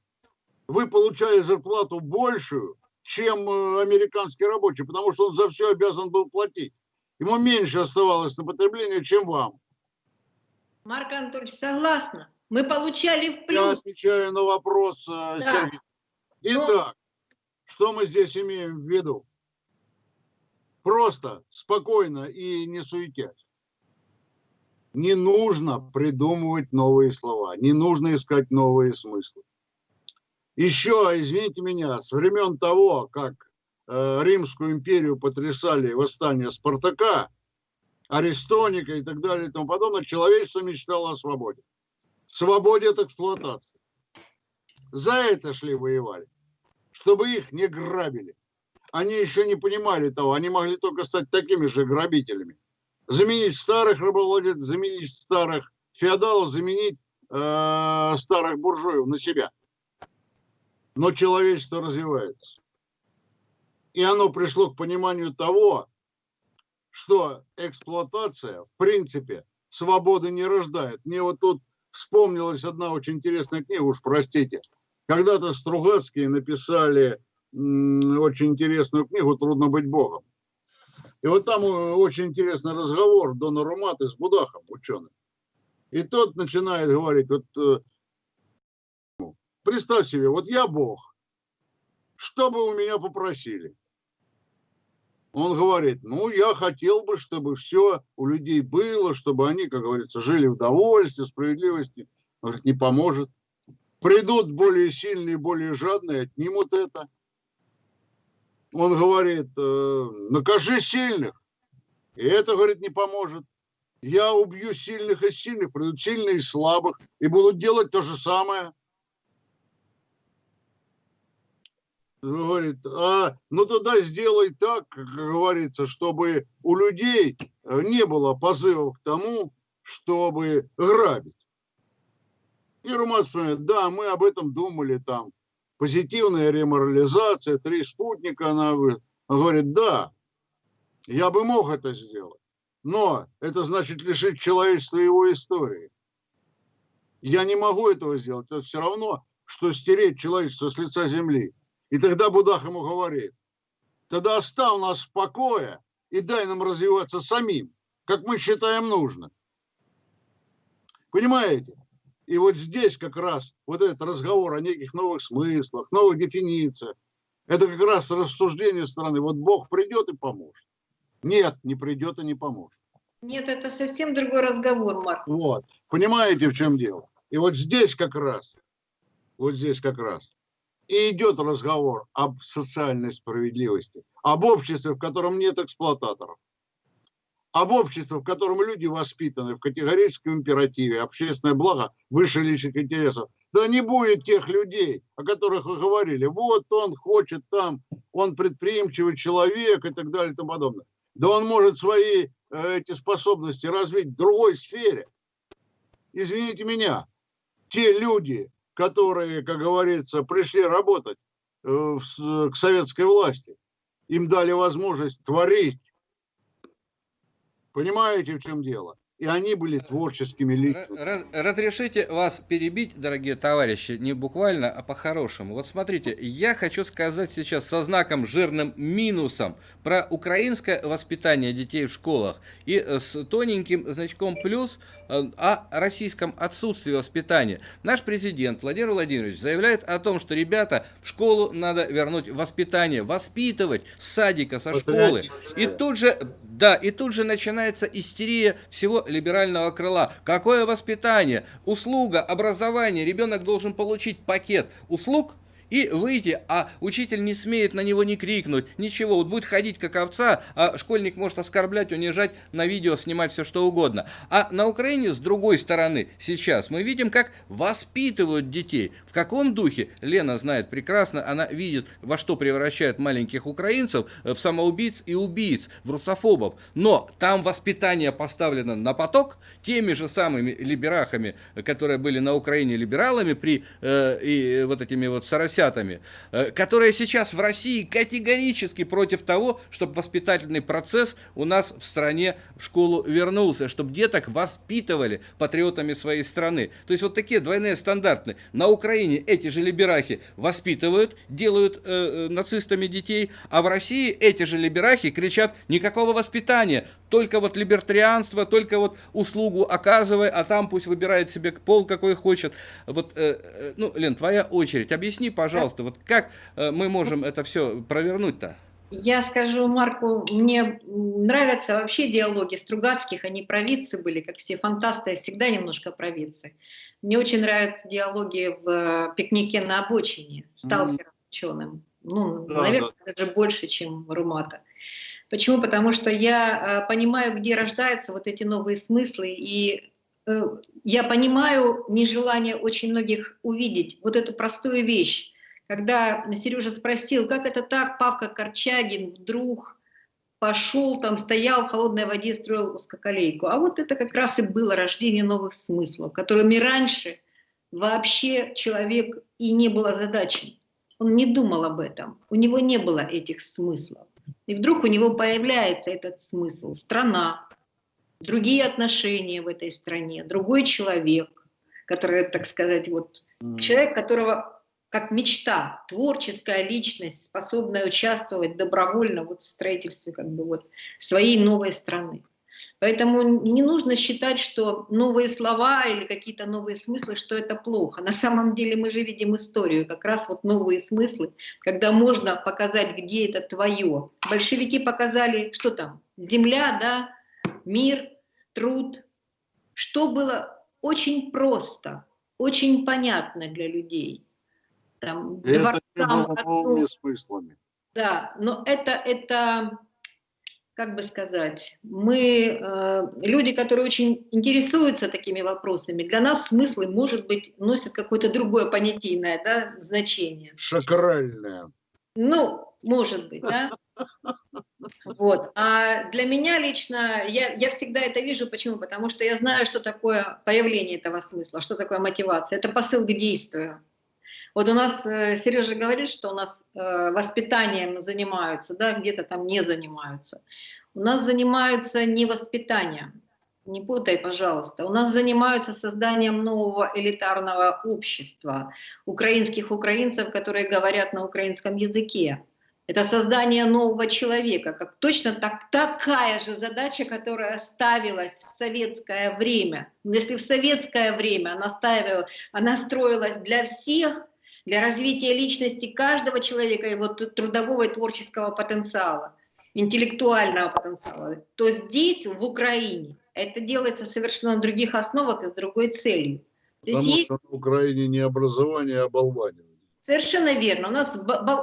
вы получали зарплату большую, чем э, американский рабочий, потому что он за все обязан был платить. Ему меньше оставалось на потребление, чем вам. Марк Анатольевич, согласна. Мы получали в плюс. Я отвечаю на вопрос, э, да. Сергей. Итак, Но... что мы здесь имеем в виду? Просто, спокойно и не суетясь. Не нужно придумывать новые слова, не нужно искать новые смыслы еще, извините меня, с времен того, как э, Римскую империю потрясали восстания Спартака, Аристоника и так далее и тому подобное, человечество мечтало о свободе. Свободе от эксплуатации. За это шли воевали, чтобы их не грабили. Они еще не понимали того, они могли только стать такими же грабителями. Заменить старых рабовладельцев, заменить старых феодалов, заменить э, старых буржуев на себя – но человечество развивается. И оно пришло к пониманию того, что эксплуатация, в принципе, свободы не рождает. Мне вот тут вспомнилась одна очень интересная книга, уж простите. Когда-то Стругацкие написали очень интересную книгу «Трудно быть Богом». И вот там э, очень интересный разговор Дона Руматы с Будахом, ученым. И тот начинает говорить, вот э, Представь себе, вот я Бог, что бы у меня попросили? Он говорит, ну, я хотел бы, чтобы все у людей было, чтобы они, как говорится, жили в довольстве, справедливости. Он говорит, не поможет. Придут более сильные, более жадные, отнимут это. Он говорит, «Э, накажи сильных. И это, говорит, не поможет. Я убью сильных и сильных, придут сильные и слабых, и будут делать то же самое – говорит, а, ну тогда сделай так, как говорится, чтобы у людей э, не было позывов к тому, чтобы грабить. И Румас вспоминает, да, мы об этом думали там. Позитивная реморализация, три спутника, она говорит, да, я бы мог это сделать, но это значит лишить человечества его истории. Я не могу этого сделать, это все равно, что стереть человечество с лица земли. И тогда Будах ему говорит, тогда оставь нас в покое и дай нам развиваться самим, как мы считаем нужно. Понимаете? И вот здесь как раз вот этот разговор о неких новых смыслах, новых дефинициях, это как раз рассуждение страны. Вот Бог придет и поможет. Нет, не придет и не поможет. Нет, это совсем другой разговор, Марк. Вот. Понимаете, в чем дело? И вот здесь как раз, вот здесь как раз и идет разговор об социальной справедливости, об обществе, в котором нет эксплуататоров, об обществе, в котором люди воспитаны в категорическом императиве, общественное благо выше личных интересов. Да не будет тех людей, о которых вы говорили. Вот он хочет там, он предприимчивый человек и так далее и тому подобное. Да он может свои э, эти способности развить в другой сфере. Извините меня, те люди, которые, как говорится, пришли работать э, к советской власти. Им дали возможность творить. Понимаете, в чем дело? и они были творческими лицами. Разрешите вас перебить, дорогие товарищи, не буквально, а по-хорошему. Вот смотрите, я хочу сказать сейчас со знаком жирным минусом про украинское воспитание детей в школах и э, с тоненьким значком плюс э, о российском отсутствии воспитания. Наш президент Владимир Владимирович заявляет о том, что, ребята, в школу надо вернуть воспитание, воспитывать с садика, со школы. И тут же, да, и тут же начинается истерия всего либерального крыла. Какое воспитание? Услуга, образование. Ребенок должен получить пакет услуг, и выйти, а учитель не смеет на него не крикнуть, ничего, вот будет ходить как овца, а школьник может оскорблять, унижать, на видео снимать все что угодно. А на Украине, с другой стороны, сейчас мы видим, как воспитывают детей, в каком духе, Лена знает прекрасно, она видит, во что превращают маленьких украинцев, э, в самоубийц и убийц, в русофобов, но там воспитание поставлено на поток теми же самыми либерахами, э, которые были на Украине либералами при э, и э, вот этими вот соросятами, 70-ми, э, которая сейчас в России категорически против того, чтобы воспитательный процесс у нас в стране в школу вернулся, чтобы деток воспитывали патриотами своей страны. То есть вот такие двойные стандарты. На Украине эти же либерахи воспитывают, делают э, э, нацистами детей, а в России эти же либерахи кричат «никакого воспитания, только вот либертарианство, только вот услугу оказывай, а там пусть выбирает себе пол, какой хочет». Вот, э, э ну, Лен, твоя очередь. Объясни, пожалуйста, пожалуйста, вот как э, мы можем это все провернуть-то? Я скажу Марку, мне нравятся вообще диалоги Стругацких, они провидцы были, как все фантасты, всегда немножко провидцы. Мне очень нравятся диалоги в э, «Пикнике на обочине» с Талфером, mm. ученым. Ну, ну да, наверное, да. даже больше, чем Румата. Почему? Потому что я э, понимаю, где рождаются вот эти новые смыслы, и я понимаю нежелание очень многих увидеть вот эту простую вещь, когда Сережа спросил, как это так, Павка Корчагин вдруг пошел там, стоял в холодной воде, строил узкоколейку. А вот это как раз и было рождение новых смыслов, которыми раньше вообще человек и не был озадачен. Он не думал об этом, у него не было этих смыслов. И вдруг у него появляется этот смысл. Страна, другие отношения в этой стране, другой человек, который, так сказать, вот человек, которого как мечта, творческая личность, способная участвовать добровольно вот в строительстве как бы вот своей новой страны. Поэтому не нужно считать, что новые слова или какие-то новые смыслы, что это плохо. На самом деле мы же видим историю, как раз вот новые смыслы, когда можно показать, где это твое. Большевики показали, что там, земля, да, мир, труд. Что было очень просто, очень понятно для людей там, это дворцам. Это новыми смыслами. Да, но это, это, как бы сказать, мы, э, люди, которые очень интересуются такими вопросами, для нас смыслы, может быть, носят какое-то другое понятийное да, значение. Шакральное. Ну, может быть, да. Вот. А для меня лично, я, я всегда это вижу, почему? Потому что я знаю, что такое появление этого смысла, что такое мотивация. Это посыл к действию. Вот у нас э, Сережа говорит, что у нас э, воспитанием занимаются, да, где-то там не занимаются. У нас занимаются не воспитанием, не путай, пожалуйста. У нас занимаются созданием нового элитарного общества, украинских украинцев, которые говорят на украинском языке. Это создание нового человека, как точно так, такая же задача, которая ставилась в советское время. Но если в советское время она, ставила, она строилась для всех, для развития личности каждого человека, его трудового и творческого потенциала, интеллектуального потенциала, то здесь, в Украине, это делается совершенно на других основах и с другой целью. Потому есть... что в Украине не образование, а оболванивание. Совершенно верно. У нас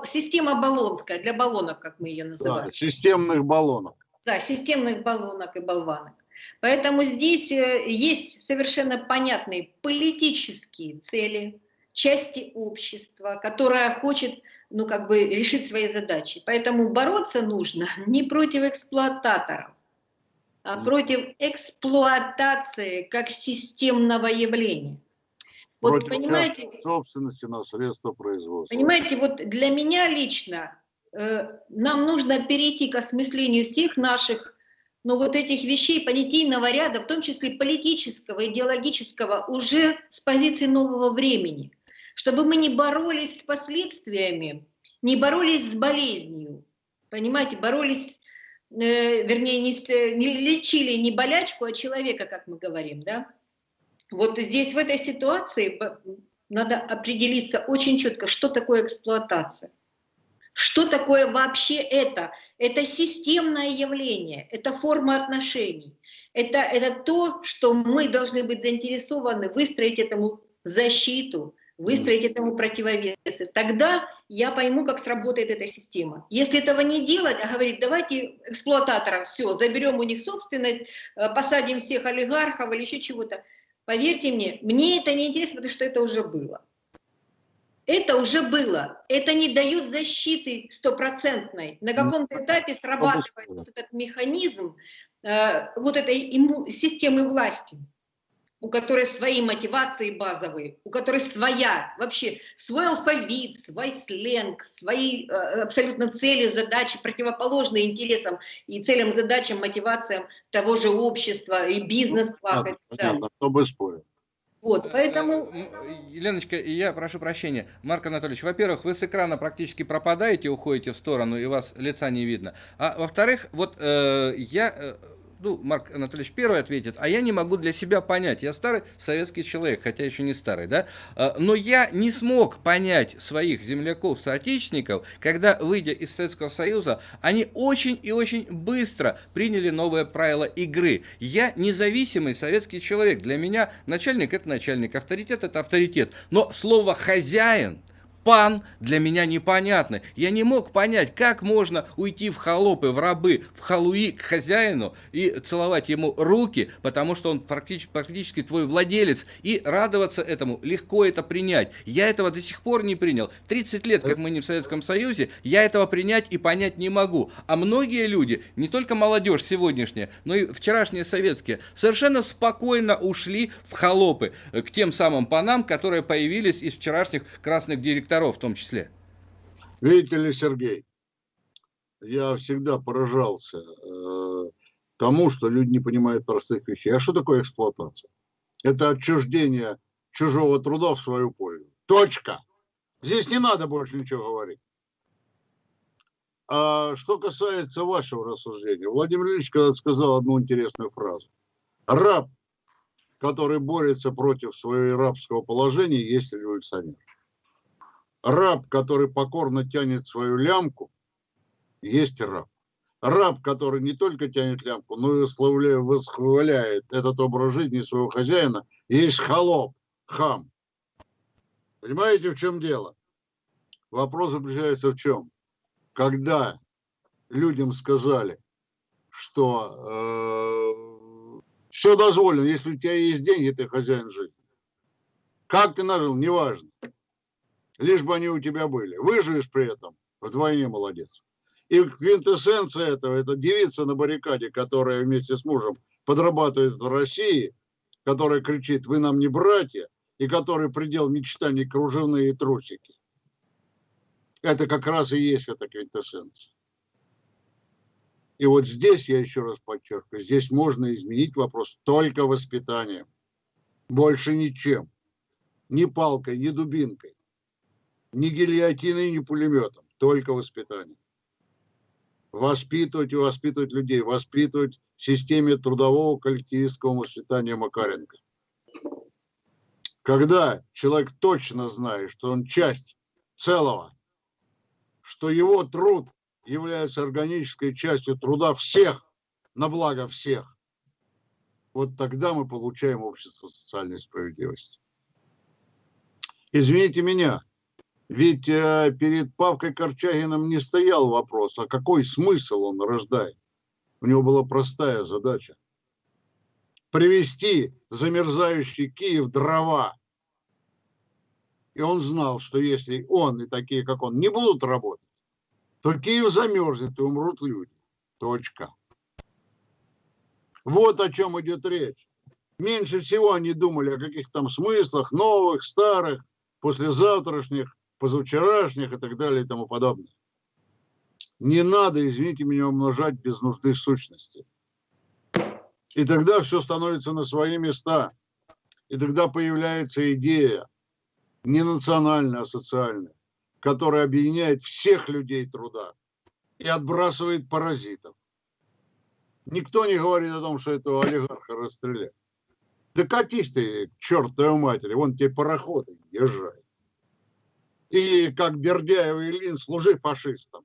система баллонская, для баллонок, как мы ее называем. Да, системных баллонок. Да, системных баллонок и болванок. Поэтому здесь э, есть совершенно понятные политические цели, части общества, которая хочет ну, как бы решить свои задачи. Поэтому бороться нужно не против эксплуататоров, а против эксплуатации как системного явления. Вот против понимаете, собственности на средства производства. Понимаете, вот для меня лично э, нам нужно перейти к осмыслению всех наших но ну, вот этих вещей понятийного ряда, в том числе политического, идеологического, уже с позиции нового времени чтобы мы не боролись с последствиями, не боролись с болезнью, понимаете, боролись, э, вернее, не, с, не лечили не болячку, а человека, как мы говорим, да. Вот здесь в этой ситуации надо определиться очень четко, что такое эксплуатация. Что такое вообще это? Это системное явление, это форма отношений. Это, это то, что мы должны быть заинтересованы выстроить этому защиту, выстроить этому противовесы. Тогда я пойму, как сработает эта система. Если этого не делать, а говорить, давайте эксплуататоров, все, заберем у них собственность, э, посадим всех олигархов или еще чего-то. Поверьте мне, мне это не интересно, потому что это уже было. Это уже было. Это не дает защиты стопроцентной. На каком-то этапе срабатывает вот этот механизм э, вот этой системы власти у которой свои мотивации базовые, у которой своя, вообще свой алфавит, свой сленг, свои э, абсолютно цели, задачи, противоположные интересам и целям, задачам, мотивациям того же общества и бизнес-класса. Ну, понятно, кто бы спорил. Вот, э, поэтому... Еленочка, я прошу прощения. Марк Анатольевич, во-первых, вы с экрана практически пропадаете, уходите в сторону, и вас лица не видно. А во-вторых, вот э, я э, ну, Марк Анатольевич первый ответит, а я не могу для себя понять. Я старый советский человек, хотя еще не старый, да? А, но я не смог понять своих земляков, соотечественников, когда, выйдя из Советского Союза, они очень и очень быстро приняли новые правила игры. Я независимый советский человек. Для меня начальник – это начальник, авторитет – это авторитет. Но слово «хозяин» пан для меня непонятно. Я не мог понять, как можно уйти в холопы, в рабы, в халуи к хозяину и целовать ему руки, потому что он практически, практически твой владелец, и радоваться этому, легко это принять. Я этого до сих пор не принял. 30 лет, как мы не в Советском Союзе, я этого принять и понять не могу. А многие люди, не только молодежь сегодняшняя, но и вчерашние советские, совершенно спокойно ушли в холопы к тем самым панам, которые появились из вчерашних красных директоров директоров в том числе. Видите ли, Сергей, я всегда поражался э, тому, что люди не понимают простых вещей. А что такое эксплуатация? Это отчуждение чужого труда в свою пользу. Точка. Здесь не надо больше ничего говорить. А что касается вашего рассуждения, Владимир Ильич когда сказал одну интересную фразу. Раб, который борется против своего рабского положения, есть революционер раб, который покорно тянет свою лямку, есть раб. Раб, который не только тянет лямку, но и восхваляет этот образ жизни своего хозяина, есть холоп, хам. Понимаете, в чем дело? Вопрос заключается в чем? Когда людям сказали, что э, все дозволено, если у тебя есть деньги, ты хозяин жизни. Как ты нажил, неважно. Лишь бы они у тебя были. Выживешь при этом, вдвойне молодец. И квинтэссенция этого, это девица на баррикаде, которая вместе с мужем подрабатывает в России, которая кричит, вы нам не братья, и который предел мечтаний кружевные трусики. Это как раз и есть эта квинтэссенция. И вот здесь, я еще раз подчеркиваю, здесь можно изменить вопрос только воспитанием. Больше ничем ни палкой, ни дубинкой, ни гильотиной, ни пулеметом, только воспитание. Воспитывать и воспитывать людей, воспитывать в системе трудового коллективистского воспитания Макаренко. Когда человек точно знает, что он часть целого, что его труд является органической частью труда всех, на благо всех, вот тогда мы получаем общество социальной справедливости. Извините меня, ведь э, перед Павкой Корчагиным не стоял вопрос, а какой смысл он рождает. У него была простая задача. Привести замерзающий Киев дрова. И он знал, что если он и такие, как он, не будут работать, то Киев замерзнет и умрут люди. Точка. Вот о чем идет речь. Меньше всего они думали о каких там смыслах, новых, старых послезавтрашних, позавчерашних и так далее и тому подобное. Не надо, извините меня, умножать без нужды сущности. И тогда все становится на свои места. И тогда появляется идея не национальная, а социальная, которая объединяет всех людей труда и отбрасывает паразитов. Никто не говорит о том, что этого олигарха расстреляли. Да катись ты к чертовой матери, вон тебе пароходы, езжай. И как Бердяев и Ильин, служи фашистам.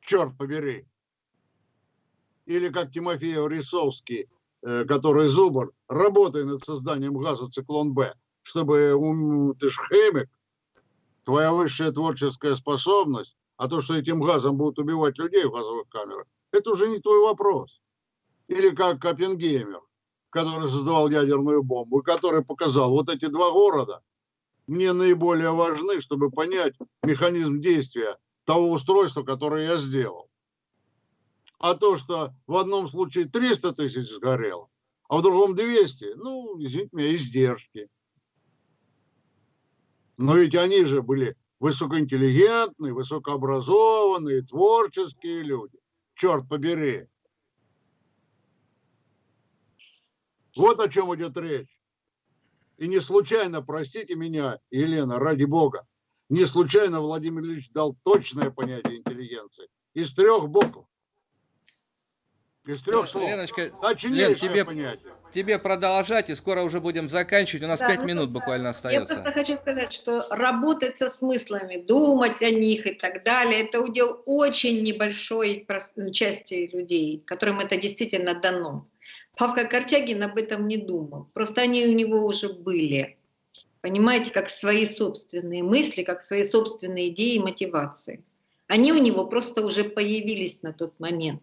Черт побери. Или как Тимофеев Рисовский, э, который Зубр, работай над созданием газа «Циклон-Б», чтобы ты ж химик, твоя высшая творческая способность, а то, что этим газом будут убивать людей в газовых камерах, это уже не твой вопрос. Или как Копенгеймер, который создавал ядерную бомбу, который показал, вот эти два города мне наиболее важны, чтобы понять механизм действия того устройства, которое я сделал. А то, что в одном случае 300 тысяч сгорело, а в другом 200, ну, извините меня, издержки. Но ведь они же были высокоинтеллигентные, высокообразованные, творческие люди. Черт побери. Вот о чем идет речь. И не случайно, простите меня, Елена, ради бога, не случайно Владимир Ильич дал точное понятие интеллигенции. Из трех букв. Из трех слов. Леночка, Лен, тебе, понятие. тебе продолжать, и скоро уже будем заканчивать. У нас пять да, ну, минут буквально остается. Я просто хочу сказать, что работать со смыслами, думать о них и так далее, это удел очень небольшой части людей, которым это действительно дано. Павка Корчагин об этом не думал. Просто они у него уже были. Понимаете, как свои собственные мысли, как свои собственные идеи и мотивации. Они у него просто уже появились на тот момент.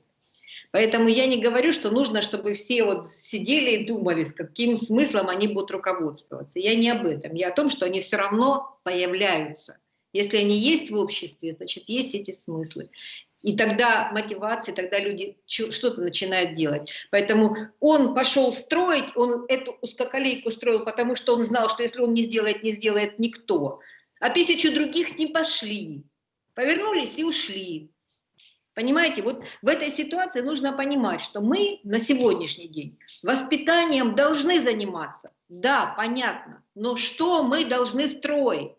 Поэтому я не говорю, что нужно, чтобы все вот сидели и думали, с каким смыслом они будут руководствоваться. Я не об этом. Я о том, что они все равно появляются. Если они есть в обществе, значит, есть эти смыслы. И тогда мотивация, тогда люди что-то начинают делать. Поэтому он пошел строить, он эту узкоколейку строил, потому что он знал, что если он не сделает, не сделает никто. А тысячу других не пошли. Повернулись и ушли. Понимаете, вот в этой ситуации нужно понимать, что мы на сегодняшний день воспитанием должны заниматься. Да, понятно. Но что мы должны строить?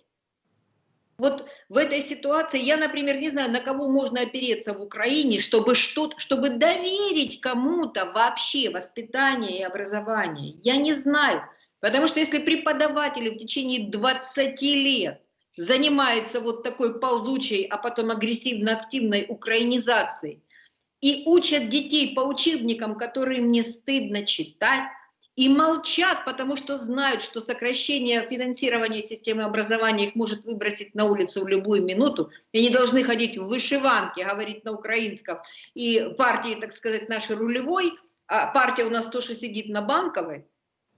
Вот в этой ситуации я, например, не знаю, на кого можно опереться в Украине, чтобы что-то, чтобы доверить кому-то вообще воспитание и образование. Я не знаю. Потому что если преподаватели в течение 20 лет занимаются вот такой ползучей, а потом агрессивно-активной украинизацией и учат детей по учебникам, которые мне стыдно читать, и молчат, потому что знают, что сокращение финансирования системы образования их может выбросить на улицу в любую минуту, и они должны ходить в вышиванке, говорить на украинском, и партии, так сказать, нашей рулевой, а партия у нас тоже сидит на банковой,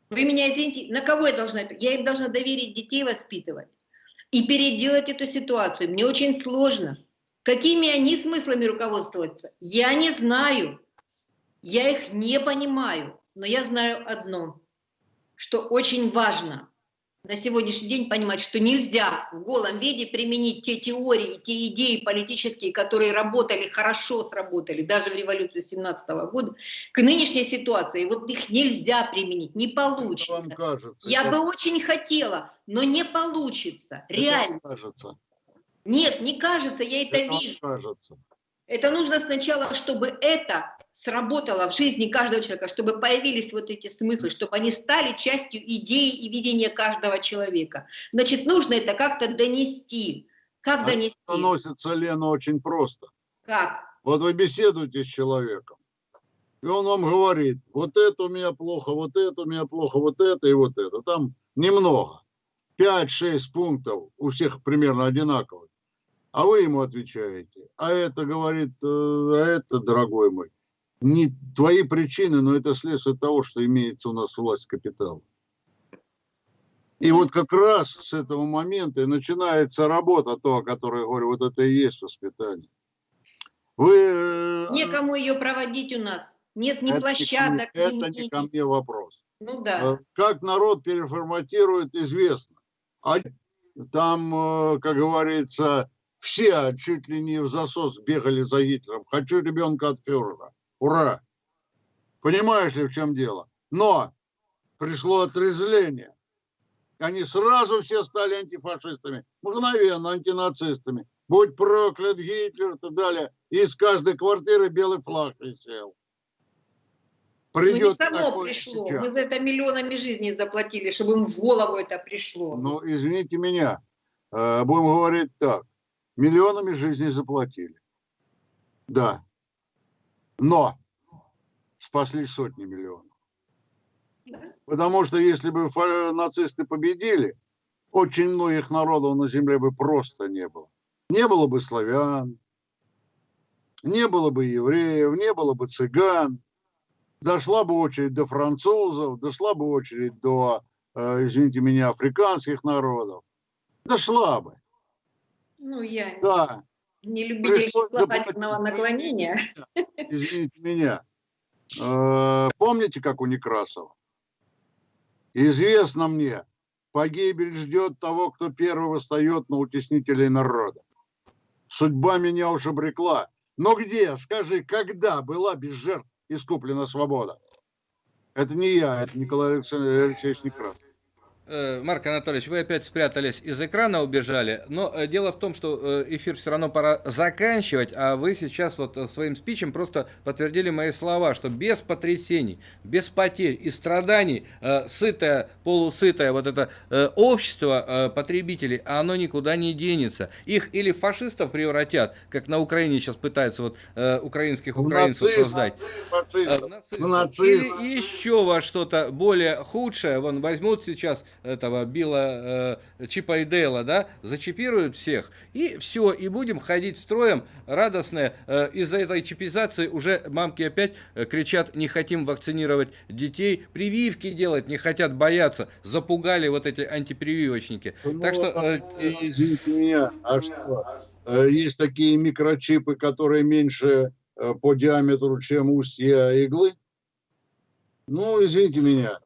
вы меня извините, на кого я должна? Я им должна доверить детей воспитывать и переделать эту ситуацию. Мне очень сложно. Какими они смыслами руководствуются? Я не знаю. Я их не понимаю. Но я знаю одно, что очень важно на сегодняшний день понимать, что нельзя в голом виде применить те теории, те идеи политические, которые работали, хорошо сработали, даже в революцию 17 года, к нынешней ситуации. Вот их нельзя применить, не получится. Вам кажется, Я это... бы очень хотела, но не получится, это реально. Кажется. Нет, не кажется, я это, это вижу. Кажется. Это нужно сначала, чтобы это сработало в жизни каждого человека, чтобы появились вот эти смыслы, чтобы они стали частью идеи и видения каждого человека. Значит, нужно это как-то донести. Как а донести? Доносится, Лена, очень просто. Как? Вот вы беседуете с человеком, и он вам говорит, вот это у меня плохо, вот это у меня плохо, вот это и вот это. Там немного. 5-6 пунктов у всех примерно одинаковых. А вы ему отвечаете, а это, говорит, э, а это, дорогой мой, не твои причины, но это следствие того, что имеется у нас власть капитала. И вот как раз с этого момента и начинается работа, то, о которой я говорю, вот это и есть воспитание. Вы... Э, Некому ее проводить у нас. Нет ни это площадок, не, ни... Это не ко мне вопрос. Ну да. Э, как народ переформатирует, известно. А там, как говорится, все чуть ли не в засос бегали за Гитлером. Хочу ребенка от фюрера. Ура! Понимаешь ли, в чем дело? Но пришло отрезвление. Они сразу все стали антифашистами, мгновенно антинацистами. Будь проклят Гитлер и так далее. Из каждой квартиры белый флаг висел. Придет ну, не само пришло. Сейчас. Мы за это миллионами жизней заплатили, чтобы им в голову это пришло. Ну, извините меня. Э, будем говорить так. Миллионами жизней заплатили. Да. Но спасли сотни миллионов. Потому что если бы нацисты победили, очень многих народов на земле бы просто не было. Не было бы славян, не было бы евреев, не было бы цыган. Дошла бы очередь до французов, дошла бы очередь до, э, извините меня, африканских народов. Дошла бы. Ну, я да. не любитель локального наклонения. Извините меня. Э, помните, как у Некрасова? Известно мне, погибель ждет того, кто первый восстает на утеснителей народа. Судьба меня уж обрекла. Но где, скажи, когда была без жертв искуплена свобода? Это не я, это Николай Алексеевич Некрасов. Э, Марк Анатольевич, вы опять спрятались из экрана, убежали, но э, дело в том, что э, эфир все равно пора заканчивать, а вы сейчас вот своим спичем просто подтвердили мои слова, что без потрясений, без потерь и страданий, сытое, полусытое вот это общество потребителей, оно никуда не денется. Их или фашистов превратят, как на Украине сейчас пытаются вот украинских украинцев нацизм, создать, нацизм, или еще во что-то более худшее, вон возьмут сейчас этого Билла э, Чипа и Дейла, да, зачипируют всех, и все, и будем ходить строем радостные. Э, Из-за этой чипизации уже мамки опять э, кричат, не хотим вакцинировать детей, прививки делать не хотят, бояться, запугали вот эти антипрививочники. Ну, так что... Э, извините меня, а что? Э, есть такие микрочипы, которые меньше э, по диаметру, чем устья иглы? Ну, извините меня,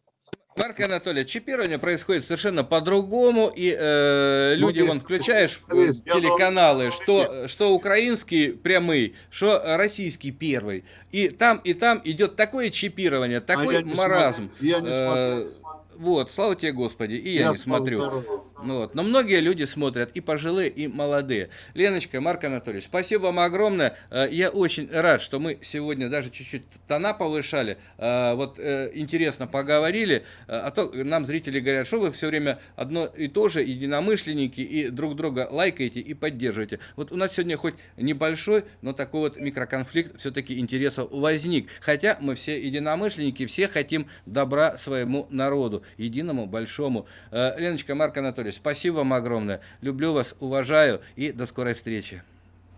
Марк Анатольевич, чипирование происходит совершенно по-другому, и э, люди, ну, вон, включаешь есть, телеканалы, что, что украинский прямый, что российский первый, и там, и там идет такое чипирование, такой а маразм. Я не смотрю. Э, вот, слава тебе, Господи, и я, я не смотрю. Ну вот. Но многие люди смотрят, и пожилые, и молодые. Леночка, Марк Анатольевич, спасибо вам огромное. Э, я очень рад, что мы сегодня даже чуть-чуть тона повышали. Э, вот э, интересно поговорили. А то нам зрители говорят, что вы все время одно и то же, единомышленники, и друг друга лайкаете и поддерживаете. Вот у нас сегодня хоть небольшой, но такой вот микроконфликт все-таки интересов возник. Хотя мы все единомышленники, все хотим добра своему народу, единому, большому. Леночка, Марк Анатольевич, спасибо вам огромное. Люблю вас, уважаю и до скорой встречи.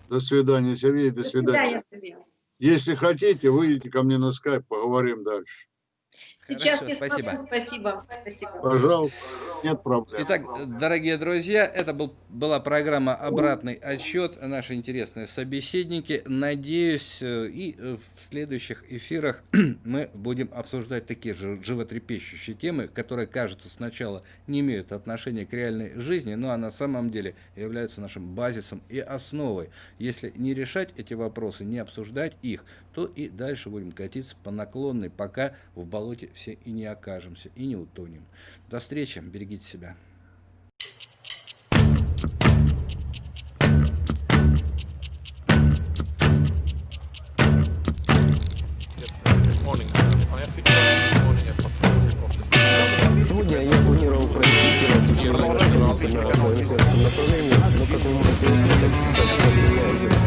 До свидания, Сергей, до, до свидания. свидания. Если хотите, выйдите ко мне на скайп, поговорим дальше. Сейчас Хорошо, спасибо. спасибо. Спасибо. Пожалуйста, нет проблем. Итак, дорогие друзья, это был, была программа «Обратный отчет». Наши интересные собеседники. Надеюсь, э, и э, в следующих эфирах мы будем обсуждать такие же животрепещущие темы, которые, кажется, сначала не имеют отношения к реальной жизни, но а на самом деле являются нашим базисом и основой. Если не решать эти вопросы, не обсуждать их, то и дальше будем катиться по наклонной, пока в болоте все и не окажемся, и не утонем. До встречи, берегите себя. Сегодня я планировал проинспектировать учебное на основе направления, но как вы можете услышать, сейчас я